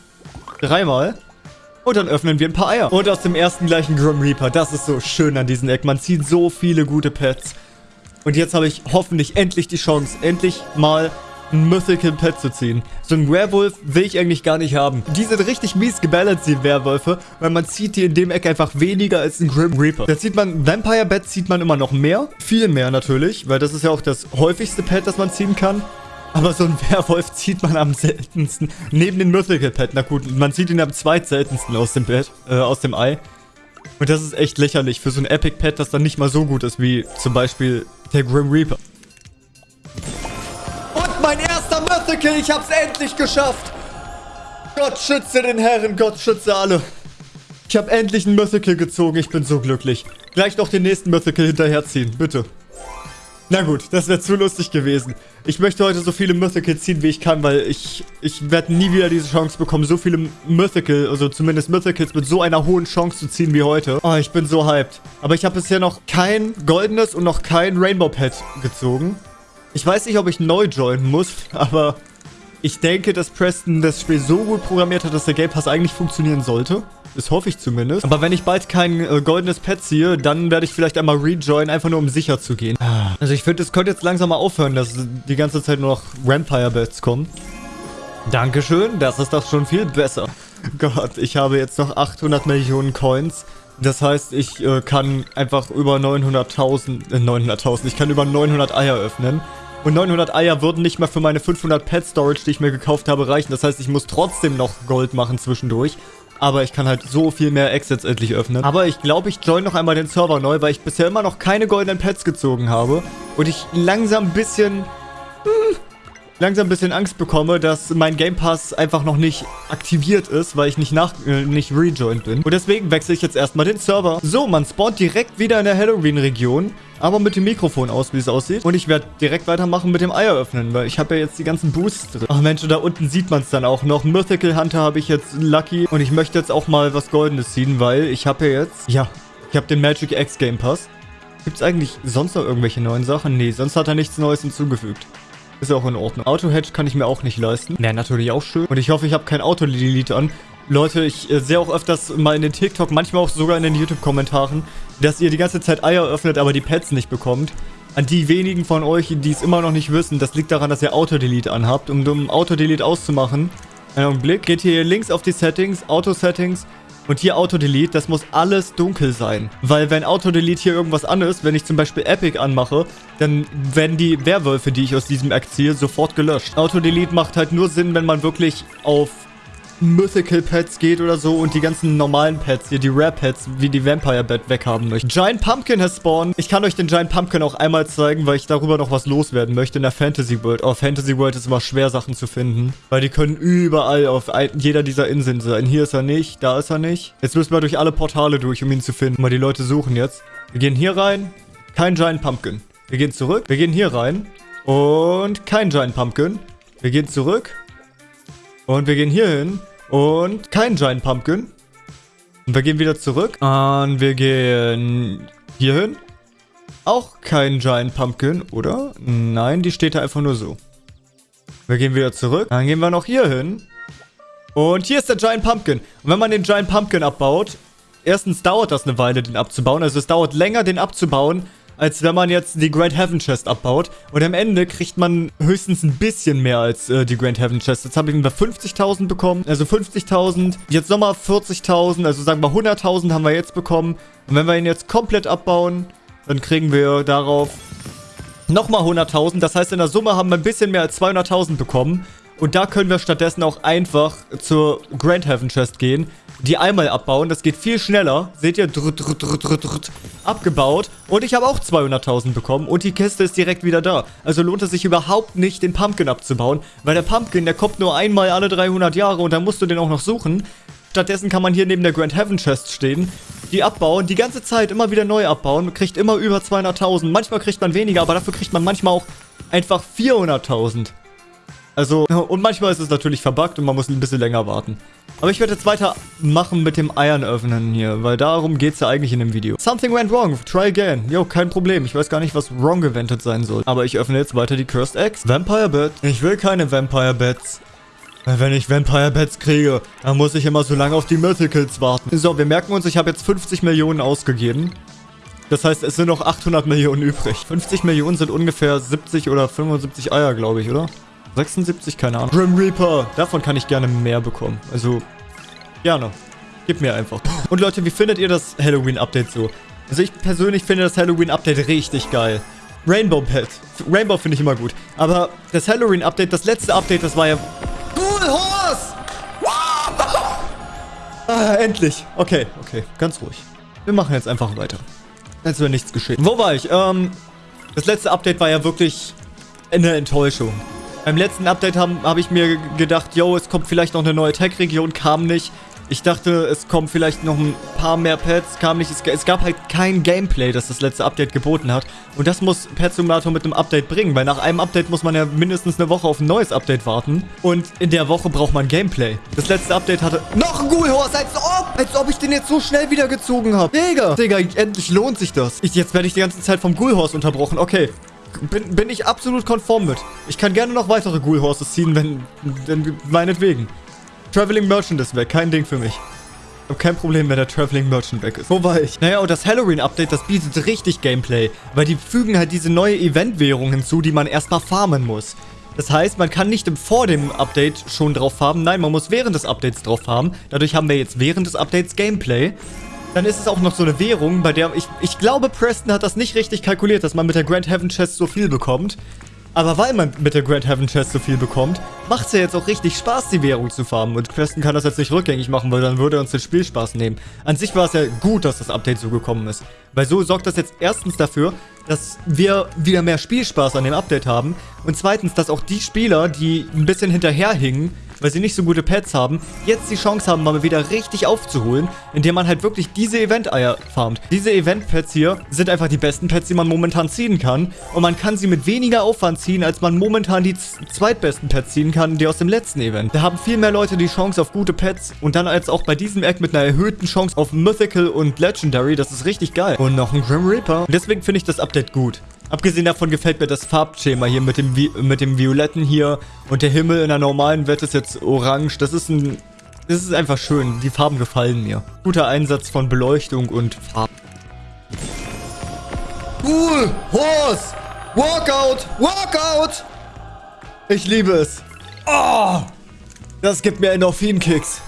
Dreimal. Und dann öffnen wir ein paar Eier. Und aus dem ersten gleichen Grim Reaper. Das ist so schön an diesem Eck. Man zieht so viele gute Pets. Und jetzt habe ich hoffentlich endlich die Chance, endlich mal ein Mythical Pet zu ziehen. So ein Werewolf will ich eigentlich gar nicht haben. Die sind richtig mies gebalanced, die Werwölfe, weil man zieht die in dem Eck einfach weniger als ein Grim Reaper. Da zieht man, Vampire Pet zieht man immer noch mehr. Viel mehr natürlich, weil das ist ja auch das häufigste Pet, das man ziehen kann. Aber so ein Werwolf zieht man am seltensten. Neben den Mythical Pet. Na gut, man zieht ihn am zweitseltensten aus dem Bett, äh, aus dem Ei. Und das ist echt lächerlich für so ein Epic Pet, das dann nicht mal so gut ist wie zum Beispiel der Grim Reaper. Und mein erster Mythical, ich hab's endlich geschafft. Gott schütze den Herren, Gott schütze alle. Ich habe endlich einen Mythical gezogen, ich bin so glücklich. Gleich noch den nächsten Mythical hinterherziehen, bitte. Na gut, das wäre zu lustig gewesen. Ich möchte heute so viele Mythicals ziehen, wie ich kann, weil ich, ich werde nie wieder diese Chance bekommen, so viele Mythical, also zumindest Mythicals mit so einer hohen Chance zu ziehen wie heute. Oh, ich bin so hyped. Aber ich habe bisher noch kein goldenes und noch kein Rainbow Pet gezogen. Ich weiß nicht, ob ich neu joinen muss, <laughs> aber ich denke, dass Preston das Spiel so gut programmiert hat, dass der Game Pass eigentlich funktionieren sollte. Das hoffe ich zumindest. Aber wenn ich bald kein äh, goldenes Pet ziehe, dann werde ich vielleicht einmal rejoinen, einfach nur um sicher zu gehen. Also ich finde, es könnte jetzt langsam mal aufhören, dass die ganze Zeit nur noch Vampire-Bets kommen. Dankeschön, das ist doch schon viel besser. <laughs> Gott, ich habe jetzt noch 800 Millionen Coins. Das heißt, ich äh, kann einfach über 900.000, äh, 900.000, ich kann über 900 Eier öffnen. Und 900 Eier würden nicht mal für meine 500 Pet Storage, die ich mir gekauft habe, reichen. Das heißt, ich muss trotzdem noch Gold machen zwischendurch. Aber ich kann halt so viel mehr Exits endlich öffnen. Aber ich glaube, ich join noch einmal den Server neu, weil ich bisher immer noch keine goldenen Pets gezogen habe. Und ich langsam ein bisschen... Hm, langsam ein bisschen Angst bekomme, dass mein Game Pass einfach noch nicht aktiviert ist, weil ich nicht nach äh, nicht rejoined bin. Und deswegen wechsle ich jetzt erstmal den Server. So, man spawnt direkt wieder in der Halloween-Region, aber mit dem Mikrofon aus, wie es aussieht. Und ich werde direkt weitermachen mit dem Eier öffnen, weil ich habe ja jetzt die ganzen Boosts drin. Ach Mensch, da unten sieht man es dann auch noch. Mythical Hunter habe ich jetzt Lucky. Und ich möchte jetzt auch mal was Goldenes ziehen, weil ich habe ja jetzt... Ja, ich habe den Magic X Game Pass. Gibt es eigentlich sonst noch irgendwelche neuen Sachen? Nee, sonst hat er nichts Neues hinzugefügt. Ist auch in Ordnung. Auto-Hedge kann ich mir auch nicht leisten. Wäre natürlich auch schön. Und ich hoffe, ich habe kein Auto-Delete an. Leute, ich äh, sehe auch öfters mal in den TikTok, manchmal auch sogar in den YouTube-Kommentaren, dass ihr die ganze Zeit Eier öffnet, aber die Pets nicht bekommt. An die wenigen von euch, die es immer noch nicht wissen, das liegt daran, dass ihr Auto-Delete anhabt. Und um Auto-Delete auszumachen, einen Augenblick, geht hier links auf die Settings, Auto-Settings und hier Auto-Delete, das muss alles dunkel sein. Weil wenn Auto-Delete hier irgendwas an ist, wenn ich zum Beispiel Epic anmache, dann werden die Werwölfe, die ich aus diesem Act ziehe, sofort gelöscht. Auto-Delete macht halt nur Sinn, wenn man wirklich auf Mythical Pets geht oder so und die ganzen normalen Pets hier, die Rare Pets, wie die Vampire Bat weghaben möchte. Giant Pumpkin has spawned. Ich kann euch den Giant Pumpkin auch einmal zeigen, weil ich darüber noch was loswerden möchte in der Fantasy World. Auf Fantasy World ist immer schwer, Sachen zu finden, weil die können überall auf jeder dieser Inseln sein. Hier ist er nicht, da ist er nicht. Jetzt müssen wir durch alle Portale durch, um ihn zu finden. Mal die Leute suchen jetzt. Wir gehen hier rein. Kein Giant Pumpkin. Wir gehen zurück. Wir gehen hier rein. Und kein Giant Pumpkin. Wir gehen zurück. Und wir gehen hier hin. Und kein Giant Pumpkin. Und wir gehen wieder zurück. Und wir gehen hier hin. Auch kein Giant Pumpkin, oder? Nein, die steht da einfach nur so. Wir gehen wieder zurück. Dann gehen wir noch hier hin. Und hier ist der Giant Pumpkin. Und wenn man den Giant Pumpkin abbaut, erstens dauert das eine Weile, den abzubauen. Also es dauert länger, den abzubauen, als wenn man jetzt die Grand Heaven Chest abbaut. Und am Ende kriegt man höchstens ein bisschen mehr als äh, die Grand Heaven Chest. Jetzt habe ich über 50.000 bekommen, also 50.000. Jetzt nochmal 40.000, also sagen wir 100.000 haben wir jetzt bekommen. Und wenn wir ihn jetzt komplett abbauen, dann kriegen wir darauf nochmal 100.000. Das heißt, in der Summe haben wir ein bisschen mehr als 200.000 bekommen. Und da können wir stattdessen auch einfach zur Grand Heaven Chest gehen, die einmal abbauen. Das geht viel schneller. Seht ihr? Drrrt, drrrt, drrrt, abgebaut. Und ich habe auch 200.000 bekommen und die Kiste ist direkt wieder da. Also lohnt es sich überhaupt nicht, den Pumpkin abzubauen, weil der Pumpkin, der kommt nur einmal alle 300 Jahre und dann musst du den auch noch suchen. Stattdessen kann man hier neben der Grand Heaven Chest stehen, die abbauen, die ganze Zeit immer wieder neu abbauen, kriegt immer über 200.000. Manchmal kriegt man weniger, aber dafür kriegt man manchmal auch einfach 400.000. Also, <laughs> und manchmal ist es natürlich verbuggt und man muss ein bisschen länger warten. Aber ich werde jetzt weitermachen mit dem Eiern öffnen hier, weil darum geht es ja eigentlich in dem Video. Something went wrong, try again. Jo, kein Problem. Ich weiß gar nicht, was wrong gewendet sein soll. Aber ich öffne jetzt weiter die Cursed Eggs. Vampire Bed. Ich will keine Vampire Beds. Wenn ich Vampire Beds kriege, dann muss ich immer so lange auf die Mythicals warten. So, wir merken uns, ich habe jetzt 50 Millionen ausgegeben. Das heißt, es sind noch 800 Millionen übrig. 50 Millionen sind ungefähr 70 oder 75 Eier, glaube ich, oder? 76, keine Ahnung. Grim Reaper. Davon kann ich gerne mehr bekommen. Also, gerne. Gib mir einfach. Und Leute, wie findet ihr das Halloween-Update so? Also ich persönlich finde das Halloween-Update richtig geil. Rainbow Pet. Rainbow finde ich immer gut. Aber das Halloween-Update, das letzte Update, das war ja... Cool Horse! Ah, endlich. Okay, okay. Ganz ruhig. Wir machen jetzt einfach weiter. Als wäre nichts geschehen. Wo war ich? Ähm, das letzte Update war ja wirklich eine Enttäuschung. Beim letzten Update habe hab ich mir gedacht, yo, es kommt vielleicht noch eine neue Tech-Region, kam nicht. Ich dachte, es kommen vielleicht noch ein paar mehr Pets, kam nicht. Es, es, gab halt kein Gameplay, das das letzte Update geboten hat. Und das muss Pet Simulator mit einem Update bringen, weil nach einem Update muss man ja mindestens eine Woche auf ein neues Update warten. Und in der Woche braucht man Gameplay. Das letzte Update hatte noch ein Ghoulhorse, als ob, als ob ich den jetzt so schnell wieder gezogen habe. Digga, Digga, endlich lohnt sich das. Ich, jetzt werde ich die ganze Zeit vom Ghoulhorse unterbrochen. Okay, bin, bin ich absolut konform mit. Ich kann gerne noch weitere Ghoul Horses ziehen, wenn, wenn meinetwegen. Traveling Merchant ist weg, kein Ding für mich. Ich habe kein Problem, wenn der Traveling Merchant weg ist. Wo war ich? Naja, und das Halloween-Update, das bietet richtig Gameplay. Weil die fügen halt diese neue Event-Währung hinzu, die man erstmal farmen muss. Das heißt, man kann nicht vor dem Update schon drauf farmen. Nein, man muss während des Updates drauf farmen. Dadurch haben wir jetzt während des Updates Gameplay. Dann ist es auch noch so eine Währung, bei der ich, ich glaube, Preston hat das nicht richtig kalkuliert, dass man mit der Grand Heaven Chest so viel bekommt. Aber weil man mit der Grand Heaven Chest so viel bekommt, macht es ja jetzt auch richtig Spaß, die Währung zu farmen. Und Preston kann das jetzt nicht rückgängig machen, weil dann würde er uns den Spielspaß nehmen. An sich war es ja gut, dass das Update so gekommen ist. Weil so sorgt das jetzt erstens dafür, dass wir wieder mehr Spielspaß an dem Update haben. Und zweitens, dass auch die Spieler, die ein bisschen hinterherhingen, weil sie nicht so gute Pets haben, jetzt die Chance haben, mal wieder richtig aufzuholen, indem man halt wirklich diese Event-Eier farmt. Diese Event-Pets hier sind einfach die besten Pets, die man momentan ziehen kann. Und man kann sie mit weniger Aufwand ziehen, als man momentan die zweitbesten Pets ziehen kann, die aus dem letzten Event. Da haben viel mehr Leute die Chance auf gute Pets und dann als auch bei diesem Eck mit einer erhöhten Chance auf Mythical und Legendary. Das ist richtig geil. Und noch ein Grim Reaper. deswegen finde ich das Update gut. Abgesehen davon gefällt mir das Farbschema hier mit dem, mit dem Violetten hier. Und der Himmel in der normalen Welt ist jetzt orange. Das ist ein... Das ist einfach schön. Die Farben gefallen mir. Guter Einsatz von Beleuchtung und Farben. Cool! Horse! Walkout! Walkout! Ich liebe es. Oh! Das gibt mir Endorphin-Kicks.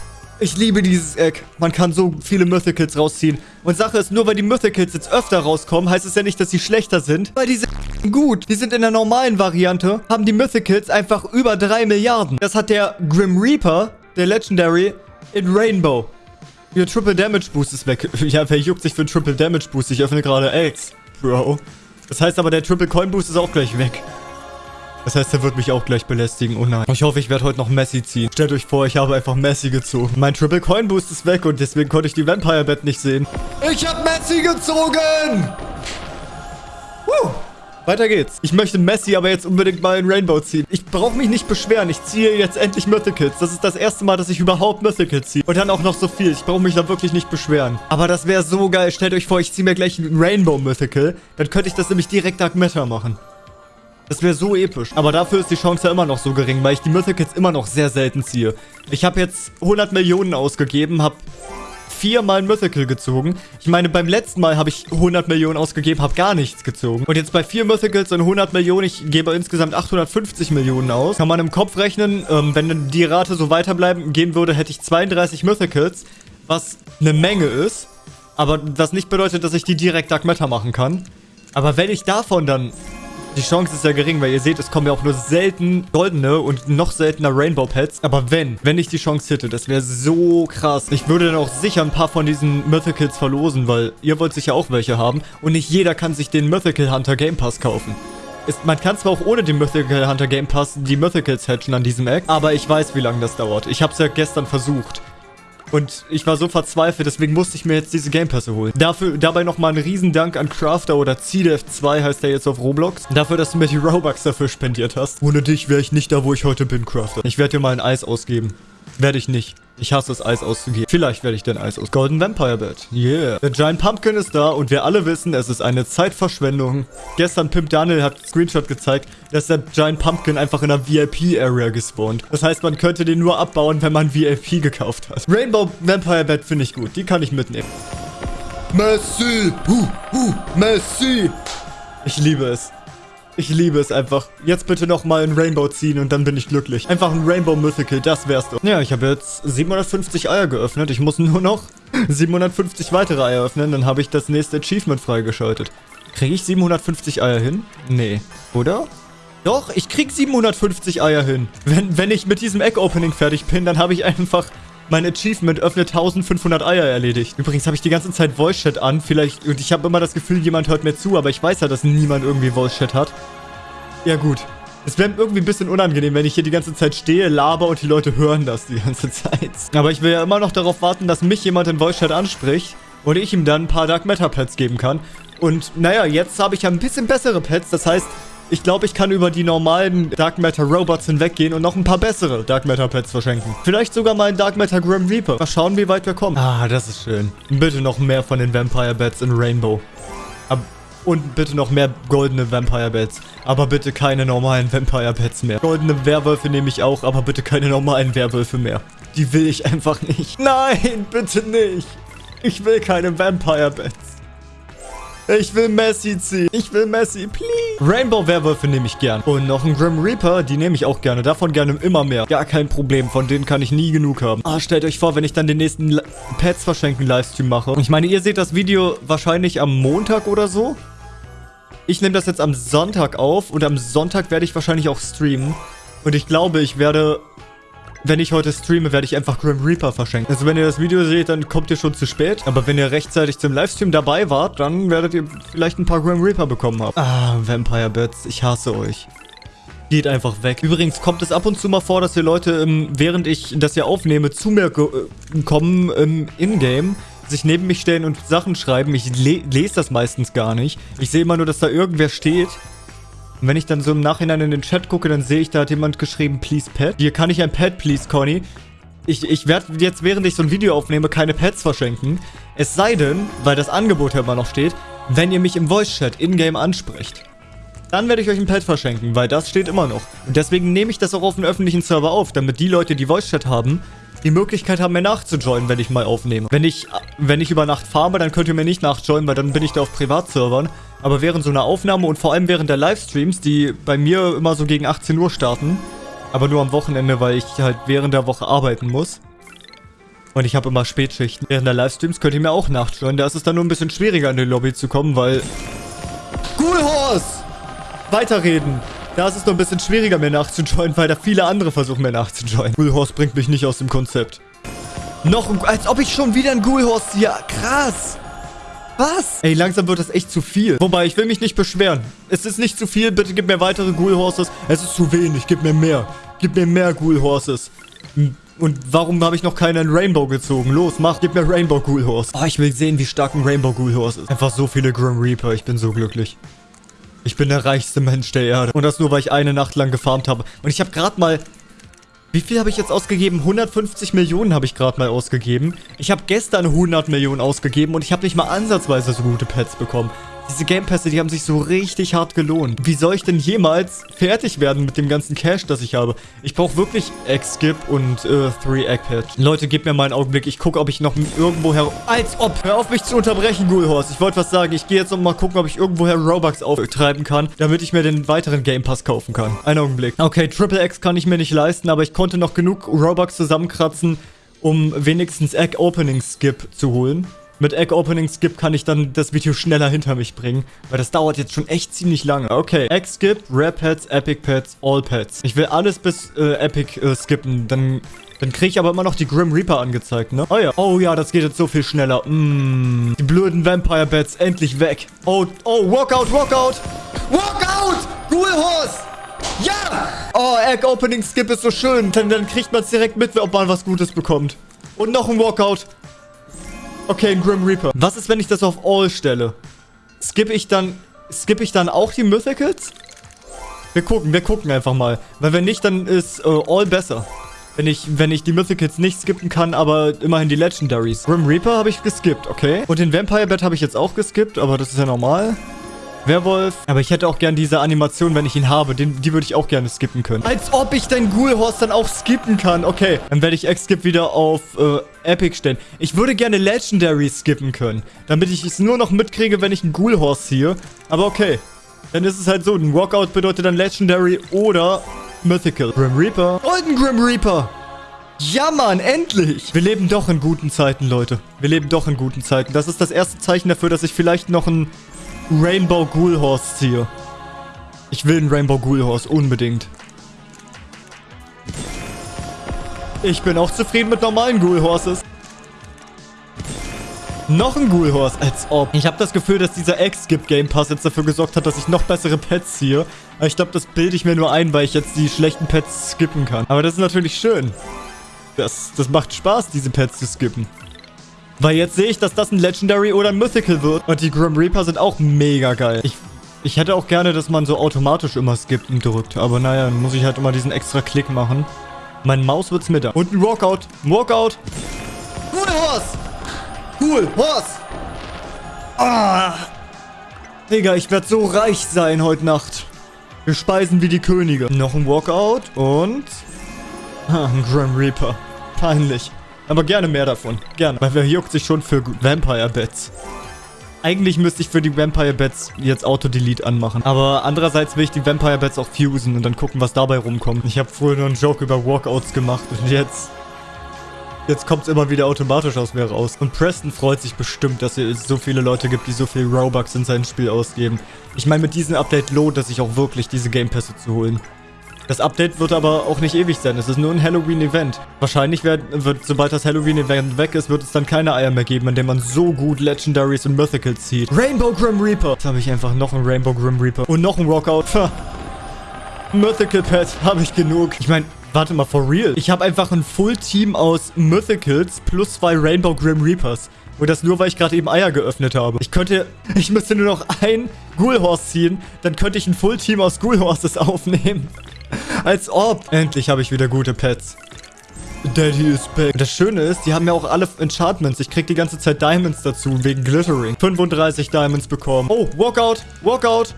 Ich liebe dieses Eck. Man kann so viele Mythicals rausziehen. Und Sache ist, nur weil die Mythicals jetzt öfter rauskommen, heißt es ja nicht, dass sie schlechter sind. Weil die sind <laughs> gut. Die sind in der normalen Variante, haben die Mythicals einfach über 3 Milliarden. Das hat der Grim Reaper, der Legendary, in Rainbow. Ihr Triple Damage Boost ist weg. <laughs> Ja, wer juckt sich für einen Triple Damage Boost? Ich öffne gerade Eggs, Bro. Das heißt aber, der Triple Coin Boost ist auch gleich weg. Das heißt, er wird mich auch gleich belästigen. Oh nein. Ich hoffe, ich werde heute noch Messi ziehen. Stellt euch vor, ich habe einfach Messi gezogen. Mein Triple Coin Boost ist weg und deswegen konnte ich die Vampire Bett nicht sehen. Ich habe Messi gezogen! Woo! Weiter geht's. Ich möchte Messi aber jetzt unbedingt mal in Rainbow ziehen. Ich brauche mich nicht beschweren. Ich ziehe jetzt endlich Mythicals. Das ist das erste Mal, dass ich überhaupt Mythicals ziehe. Und dann auch noch so viel. Ich brauche mich da wirklich nicht beschweren. Aber das wäre so geil. Stellt euch vor, ich ziehe mir gleich ein Rainbow Mythical. Dann könnte ich das nämlich direkt Dark Matter machen. Das wäre so episch. Aber dafür ist die Chance ja immer noch so gering, weil ich die Mythicals immer noch sehr selten ziehe. Ich habe jetzt 100 Millionen ausgegeben, habe viermal ein Mythical gezogen. Ich meine, beim letzten Mal habe ich 100 Millionen ausgegeben, habe gar nichts gezogen. Und jetzt bei vier Mythicals und 100 Millionen, ich gebe insgesamt 850 Millionen aus. Kann man im Kopf rechnen, ähm, wenn die Rate so weiterbleiben gehen würde, hätte ich 32 Mythicals, was eine Menge ist. Aber das nicht bedeutet, dass ich die direkt Dark Matter machen kann. Aber wenn ich davon dann die Chance ist ja gering, weil ihr seht, es kommen ja auch nur selten goldene und noch seltener Rainbow Pets. Aber wenn, wenn ich die Chance hätte, das wäre so krass. Ich würde dann auch sicher ein paar von diesen Mythicals verlosen, weil ihr wollt sicher auch welche haben. Und nicht jeder kann sich den Mythical Hunter Game Pass kaufen. Ist, man kann zwar auch ohne den Mythical Hunter Game Pass die Mythicals hatchen an diesem Eck, aber ich weiß, wie lange das dauert. Ich habe es ja gestern versucht. Und ich war so verzweifelt, deswegen musste ich mir jetzt diese Game Pässe holen. Dafür, dabei nochmal ein Riesendank an Crafter oder CDF2 heißt der jetzt auf Roblox. Dafür, dass du mir die Robux dafür spendiert hast. Ohne dich wäre ich nicht da, wo ich heute bin, Crafter. Ich werde dir mal ein Eis ausgeben. Werde ich nicht. Ich hasse es, Eis auszugeben. Vielleicht werde ich den Eis aus. Golden Vampire Bed. Yeah. Der Giant Pumpkin ist da und wir alle wissen, es ist eine Zeitverschwendung. Gestern Pimp Daniel hat Screenshot gezeigt, dass der Giant Pumpkin einfach in einer VIP-Area gespawnt. Das heißt, man könnte den nur abbauen, wenn man VIP gekauft hat. Rainbow Vampire Bed finde ich gut. Die kann ich mitnehmen. Messi! Huh, huh, Messi! Ich liebe es. Ich liebe es einfach. Jetzt bitte nochmal ein Rainbow ziehen und dann bin ich glücklich. Einfach ein Rainbow Mythical, das wär's doch. Ja, ich habe jetzt 750 Eier geöffnet. Ich muss nur noch <laughs> 750 weitere Eier öffnen. Dann habe ich das nächste Achievement freigeschaltet. Kriege ich 750 Eier hin? Nee. Oder? Doch, ich krieg 750 Eier hin. Wenn, wenn ich mit diesem Egg-Opening fertig bin, dann habe ich einfach mein Achievement öffnet 1500 Eier erledigt. Übrigens habe ich die ganze Zeit Voice Chat an. Vielleicht, und ich habe immer das Gefühl, jemand hört mir zu, aber ich weiß ja, dass niemand irgendwie Voice Chat hat. Ja gut. Es wäre irgendwie ein bisschen unangenehm, wenn ich hier die ganze Zeit stehe, laber und die Leute hören das die ganze Zeit. Aber ich will ja immer noch darauf warten, dass mich jemand in Voice Chat anspricht und ich ihm dann ein paar Dark Matter Pets geben kann. Und naja, jetzt habe ich ja ein bisschen bessere Pets. Das heißt, ich glaube, ich kann über die normalen Dark Matter Robots hinweggehen und noch ein paar bessere Dark Matter Pets verschenken. Vielleicht sogar mal einen Dark Matter Grim Reaper. Mal schauen, wie weit wir kommen. Ah, das ist schön. Bitte noch mehr von den Vampire Bats in Rainbow. Ab und bitte noch mehr goldene Vampire Bats. Aber bitte keine normalen Vampire Bats mehr. Goldene Werwölfe nehme ich auch, aber bitte keine normalen Werwölfe mehr. Die will ich einfach nicht. <laughs> Nein, bitte nicht. Ich will keine Vampire Bats. Ich will Messi ziehen. Ich will Messi, please. Rainbow Werwölfe nehme ich gern. Und noch ein Grim Reaper, die nehme ich auch gerne. Davon gerne immer mehr. Gar kein Problem. Von denen kann ich nie genug haben. Ah, stellt euch vor, wenn ich dann den nächsten Pets verschenken Livestream mache. Ich meine, ihr seht das Video wahrscheinlich am Montag oder so. Ich nehme das jetzt am Sonntag auf und am Sonntag werde ich wahrscheinlich auch streamen. Und ich glaube, ich werde wenn ich heute streame, werde ich einfach Grim Reaper verschenken. Also wenn ihr das Video seht, dann kommt ihr schon zu spät. Aber wenn ihr rechtzeitig zum Livestream dabei wart, dann werdet ihr vielleicht ein paar Grim Reaper bekommen haben. Ah, Vampire Bats, ich hasse euch. Geht einfach weg. Übrigens kommt es ab und zu mal vor, dass die Leute, ähm, während ich das hier aufnehme, zu mir äh, kommen im Ingame sich neben mich stellen und Sachen schreiben. Ich le lese das meistens gar nicht. Ich sehe immer nur, dass da irgendwer steht. Und wenn ich dann so im Nachhinein in den Chat gucke, dann sehe ich, da hat jemand geschrieben, please pet. Hier kann ich ein Pet, please, Conny. Ich, ich werde jetzt, während ich so ein Video aufnehme, keine Pets verschenken. Es sei denn, weil das Angebot ja immer noch steht, wenn ihr mich im Voice-Chat in-game ansprecht. Dann werde ich euch ein Pet verschenken, weil das steht immer noch. Und deswegen nehme ich das auch auf dem öffentlichen Server auf, damit die Leute, die Voice-Chat haben, die Möglichkeit haben, mir nachzujoinen, wenn ich mal aufnehme. Wenn ich, wenn ich über Nacht farme, dann könnt ihr mir nicht nachjoinen, weil dann bin ich da auf Privatservern. Aber während so einer Aufnahme und vor allem während der Livestreams, die bei mir immer so gegen 18 Uhr starten, aber nur am Wochenende, weil ich halt während der Woche arbeiten muss. Und ich habe immer Spätschichten. Während der Livestreams könnt ihr mir auch nachjoinen. Da ist es dann nur ein bisschen schwieriger in die Lobby zu kommen, weil... Cool Horse! Weiterreden. Da ist es noch ein bisschen schwieriger, mir nachzujoinen, weil da viele andere versuchen, mir nachzujoinen. Ghoulhorse bringt mich nicht aus dem Konzept. Noch ein... Als ob ich schon wieder ein Ghoulhorse hier... Krass! Was? Ey, langsam wird das echt zu viel. Wobei, ich will mich nicht beschweren. Es ist nicht zu viel. Bitte gib mir weitere Ghoul-Horses. Es ist zu wenig. Gib mir mehr. Gib mir mehr Ghoul-Horses. Und warum habe ich noch keinen Rainbow gezogen? Los, mach, gib mir Rainbow Ghoul Horse. Oh, ich will sehen, wie stark ein Rainbow Ghoul Horse ist. Einfach so viele Grim Reaper. Ich bin so glücklich. Ich bin der reichste Mensch der Erde. Und das nur, weil ich eine Nacht lang gefarmt habe. Und ich habe gerade mal... Wie viel habe ich jetzt ausgegeben? 150 Millionen habe ich gerade mal ausgegeben. Ich habe gestern 100 Millionen ausgegeben und ich habe nicht mal ansatzweise so gute Pets bekommen. Diese Gamepässe, die haben sich so richtig hart gelohnt. Wie soll ich denn jemals fertig werden mit dem ganzen Cash, das ich habe? Ich brauche wirklich Egg-Skip und äh, 3-Egg-Patch. Leute, gebt mir mal einen Augenblick. Ich gucke, ob ich noch irgendwo her... Als ob! Hör auf mich zu unterbrechen, Ghoulhorse. Ich wollte was sagen. Ich gehe jetzt noch mal gucken, ob ich irgendwoher Robux auftreiben kann, damit ich mir den weiteren Game Pass kaufen kann. Einen Augenblick. Okay, Triple X kann ich mir nicht leisten, aber ich konnte noch genug Robux zusammenkratzen, um wenigstens Egg Opening Skip zu holen mit Egg Opening Skip kann ich dann das Video schneller hinter mich bringen. Weil das dauert jetzt schon echt ziemlich lange. Okay, Egg Skip, Rare Pets, Epic Pets, All Pets. Ich will alles bis äh, Epic äh, skippen. Dann, dann kriege ich aber immer noch die Grim Reaper angezeigt, ne? Oh ja. Oh ja, das geht jetzt so viel schneller. Mm, die blöden Vampire Bats endlich weg. Oh, oh, Walkout, Walkout. Walkout! Ghoul Horse! Ja! Oh, Egg Opening Skip ist so schön. Dann, dann kriegt man es direkt mit, ob man was Gutes bekommt. Und noch ein Walkout. Okay, ein Grim Reaper. Was ist, wenn ich das auf All stelle? Skippe ich dann... Skippe ich dann auch die Mythicals? Wir gucken, wir gucken einfach mal. Weil wenn nicht, dann ist äh, All besser. Wenn ich, wenn ich die Mythicals nicht skippen kann, aber immerhin die Legendaries. Grim Reaper habe ich geskippt, okay. Und den Vampire Bat habe ich jetzt auch geskippt, aber das ist ja normal. Werwolf. Aber ich hätte auch gern diese Animation, wenn ich ihn habe. Den, die würde ich auch gerne skippen können. Als ob ich dein Ghoulhorse dann auch skippen kann. Okay, dann werde ich X-Skip wieder auf äh, Epic stellen. Ich würde gerne Legendary skippen können. Damit ich es nur noch mitkriege, wenn ich einen Ghoulhorse ziehe. Aber okay. Dann ist es halt so. Ein Walkout bedeutet dann Legendary oder Mythical. Grim Reaper. Ein Grim Reaper. Ja, Mann, endlich! Wir leben doch in guten Zeiten, Leute. Wir leben doch in guten Zeiten. Das ist das erste Zeichen dafür, dass ich vielleicht noch ein Rainbow Ghoul Horse ziehe. Ich will einen Rainbow Ghoul Horse, unbedingt. Ich bin auch zufrieden mit normalen Ghoul Horses. Noch ein Ghoul Horse, als ob. Ich habe das Gefühl, dass dieser X-Skip Game Pass jetzt dafür gesorgt hat, dass ich noch bessere Pets ziehe. Ich glaube, das bilde ich mir nur ein, weil ich jetzt die schlechten Pets skippen kann. Aber das ist natürlich schön. Das, das macht Spaß, diese Pets zu skippen. Weil jetzt sehe ich, dass das ein Legendary oder ein Mythical wird. Und die Grim Reaper sind auch mega geil. Ich, ich hätte auch gerne, dass man so automatisch immer skippt und drückt. Aber naja, dann muss ich halt immer diesen extra Klick machen. Mein Maus wird's mit. Und ein Walkout. Walkout. Cool Horse. Cool Horse. Ah. Digga, ich werde so reich sein heute Nacht. Wir speisen wie die Könige. Noch ein Walkout und... Ah, ein Grim Reaper. Peinlich. Aber gerne mehr davon. Gerne. Weil wer juckt sich schon für Vampire Bats? Eigentlich müsste ich für die Vampire Bats jetzt Auto-Delete anmachen. Aber andererseits will ich die Vampire Bats auch fusen und dann gucken, was dabei rumkommt. Ich habe vorher nur einen Joke über Walkouts gemacht und jetzt... Jetzt kommt es immer wieder automatisch aus mir raus. Und Preston freut sich bestimmt, dass es so viele Leute gibt, die so viel Robux in sein Spiel ausgeben. Ich meine, mit diesem Update lohnt es sich auch wirklich, diese Game Pässe zu holen. Das Update wird aber auch nicht ewig sein. Es ist nur ein Halloween-Event. Wahrscheinlich wird, wird, sobald das Halloween-Event weg ist, wird es dann keine Eier mehr geben, in denen man so gut Legendaries und Mythicals zieht. Rainbow Grim Reaper. Jetzt habe ich einfach noch einen Rainbow Grim Reaper. Und noch einen Rockout. Mythical Pet habe ich genug. Ich meine, warte mal, for real. Ich habe einfach ein Full-Team aus Mythicals plus zwei Rainbow Grim Reapers. Und das nur, weil ich gerade eben Eier geöffnet habe. Ich könnte, ich müsste nur noch ein Ghoul Horse ziehen, dann könnte ich ein Full-Team aus Ghoul Horses aufnehmen. Als ob. Endlich habe ich wieder gute Pets. Daddy is back. Das Schöne ist, die haben ja auch alle Enchantments. Ich krieg die ganze Zeit Diamonds dazu, wegen Glittering. 35 Diamonds bekommen. Oh, Walkout, Walkout.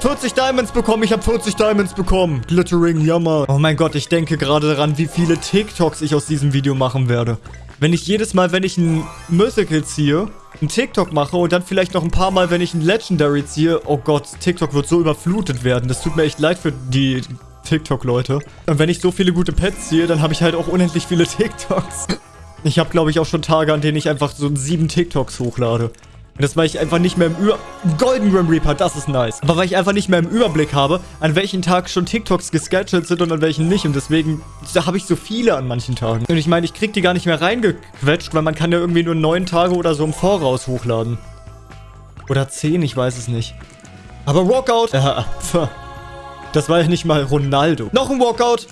40 Diamonds bekommen. Ich habe 40 Diamonds bekommen. Glittering, jammer. Oh mein Gott, ich denke gerade daran, wie viele TikToks ich aus diesem Video machen werde. Wenn ich jedes Mal, wenn ich ein Mythical ziehe, ein TikTok mache und dann vielleicht noch ein paar Mal, wenn ich ein Legendary ziehe, oh Gott, TikTok wird so überflutet werden. Das tut mir echt leid für die TikTok-Leute. Und wenn ich so viele gute Pets ziehe, dann habe ich halt auch unendlich viele <laughs> TikToks. Ich habe, glaube ich, auch schon Tage, an denen ich einfach so sieben TikToks hochlade. Und das, weil ich einfach nicht mehr im Über... Golden Grim Reaper, das ist nice. Aber weil ich einfach nicht mehr im Überblick habe, an welchen Tag schon TikToks gescheduled sind und an welchen nicht. Und deswegen habe ich so viele an manchen Tagen. Und ich meine, ich krieg die gar nicht mehr reingequetscht, weil man kann ja irgendwie nur neun Tage oder so im Voraus hochladen. Oder zehn, ich weiß es nicht. Aber Walkout... Ja, <laughs> das war ja nicht mal Ronaldo. Noch ein Walkout.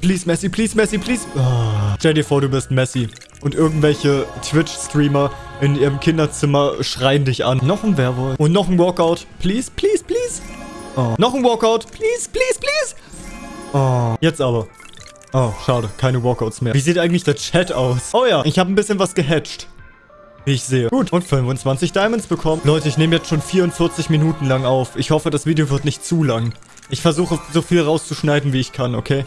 Please, Messi, please, Messi, please. Oh. Stell dir vor, du bist Messi. Und irgendwelche Twitch-Streamer in ihrem Kinderzimmer schreien dich an. Noch ein Werwolf. Und noch ein Walkout. Please, please, please. Oh. Noch ein Walkout. Please, please, please. Oh. Jetzt aber. Oh, schade. Keine Walkouts mehr. Wie sieht eigentlich der Chat aus? Oh ja, ich habe ein bisschen was gehatcht. Wie ich sehe. Gut, und 25 Diamonds bekommen. Leute, ich nehme jetzt schon 44 Minuten lang auf. Ich hoffe, das Video wird nicht zu lang. Ich versuche, so viel rauszuschneiden, wie ich kann, okay?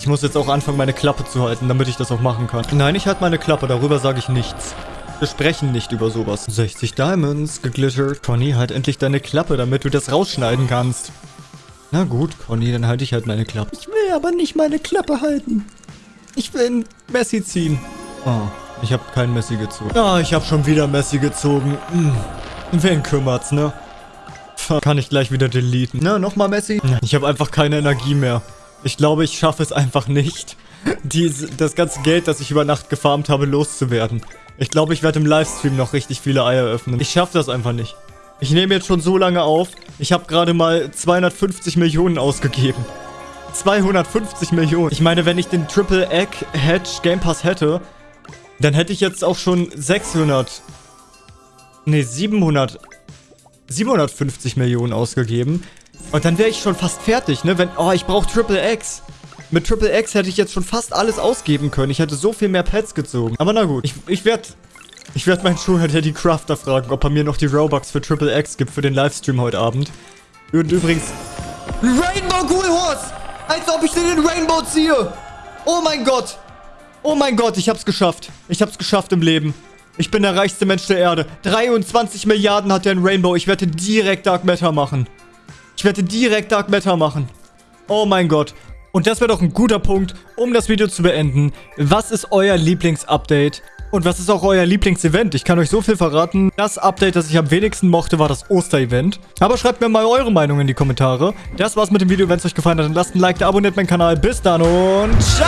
Ich muss jetzt auch anfangen, meine Klappe zu halten, damit ich das auch machen kann. Nein, ich halte meine Klappe, darüber sage ich nichts. Wir sprechen nicht über sowas. 60 Diamonds, geglittert. Conny, halt endlich deine Klappe, damit du das rausschneiden kannst. Na gut, Conny, dann halte ich halt meine Klappe. Ich will aber nicht meine Klappe halten. Ich will Messi ziehen. Oh, ich habe kein Messi gezogen. Ah, ich habe schon wieder Messi gezogen. Hm. Wen kümmert's, ne? Kann ich gleich wieder deleten. Na, nochmal Messi? Ich habe einfach keine Energie mehr. Ich glaube, ich schaffe es einfach nicht, diese, das ganze Geld, das ich über Nacht gefarmt habe, loszuwerden. Ich glaube, ich werde im Livestream noch richtig viele Eier öffnen. Ich schaffe das einfach nicht. Ich nehme jetzt schon so lange auf. Ich habe gerade mal 250 Millionen ausgegeben. 250 Millionen. Ich meine, wenn ich den Triple Egg Hedge Game Pass hätte, dann hätte ich jetzt auch schon 600... Ne, 700... 750 Millionen ausgegeben. Und dann wäre ich schon fast fertig, ne? Wenn, oh, ich brauche Triple X. Mit Triple X hätte ich jetzt schon fast alles ausgeben können. Ich hätte so viel mehr Pets gezogen. Aber na gut. Ich, ich werde ich werd meinen Sugar Daddy Crafter fragen, ob er mir noch die Robux für Triple X gibt für den Livestream heute Abend. Und übrigens... Rainbow Ghoul Horse! Als ob ich den Rainbow ziehe! Oh mein Gott! Oh mein Gott, ich hab's geschafft. Ich hab's geschafft im Leben. Ich bin der reichste Mensch der Erde. 23 Milliarden hat der in Rainbow. Ich werde direkt Dark Matter machen. Ich werde direkt Dark Matter machen. Oh mein Gott. Und das wäre doch ein guter Punkt, um das Video zu beenden. Was ist euer Lieblingsupdate? Und was ist auch euer Lieblingsevent? Ich kann euch so viel verraten. Das Update, das ich am wenigsten mochte, war das Osterevent. Aber schreibt mir mal eure Meinung in die Kommentare. Das war's mit dem Video. Wenn es euch gefallen hat, dann lasst ein Like da, abonniert meinen Kanal. Bis dann und ciao!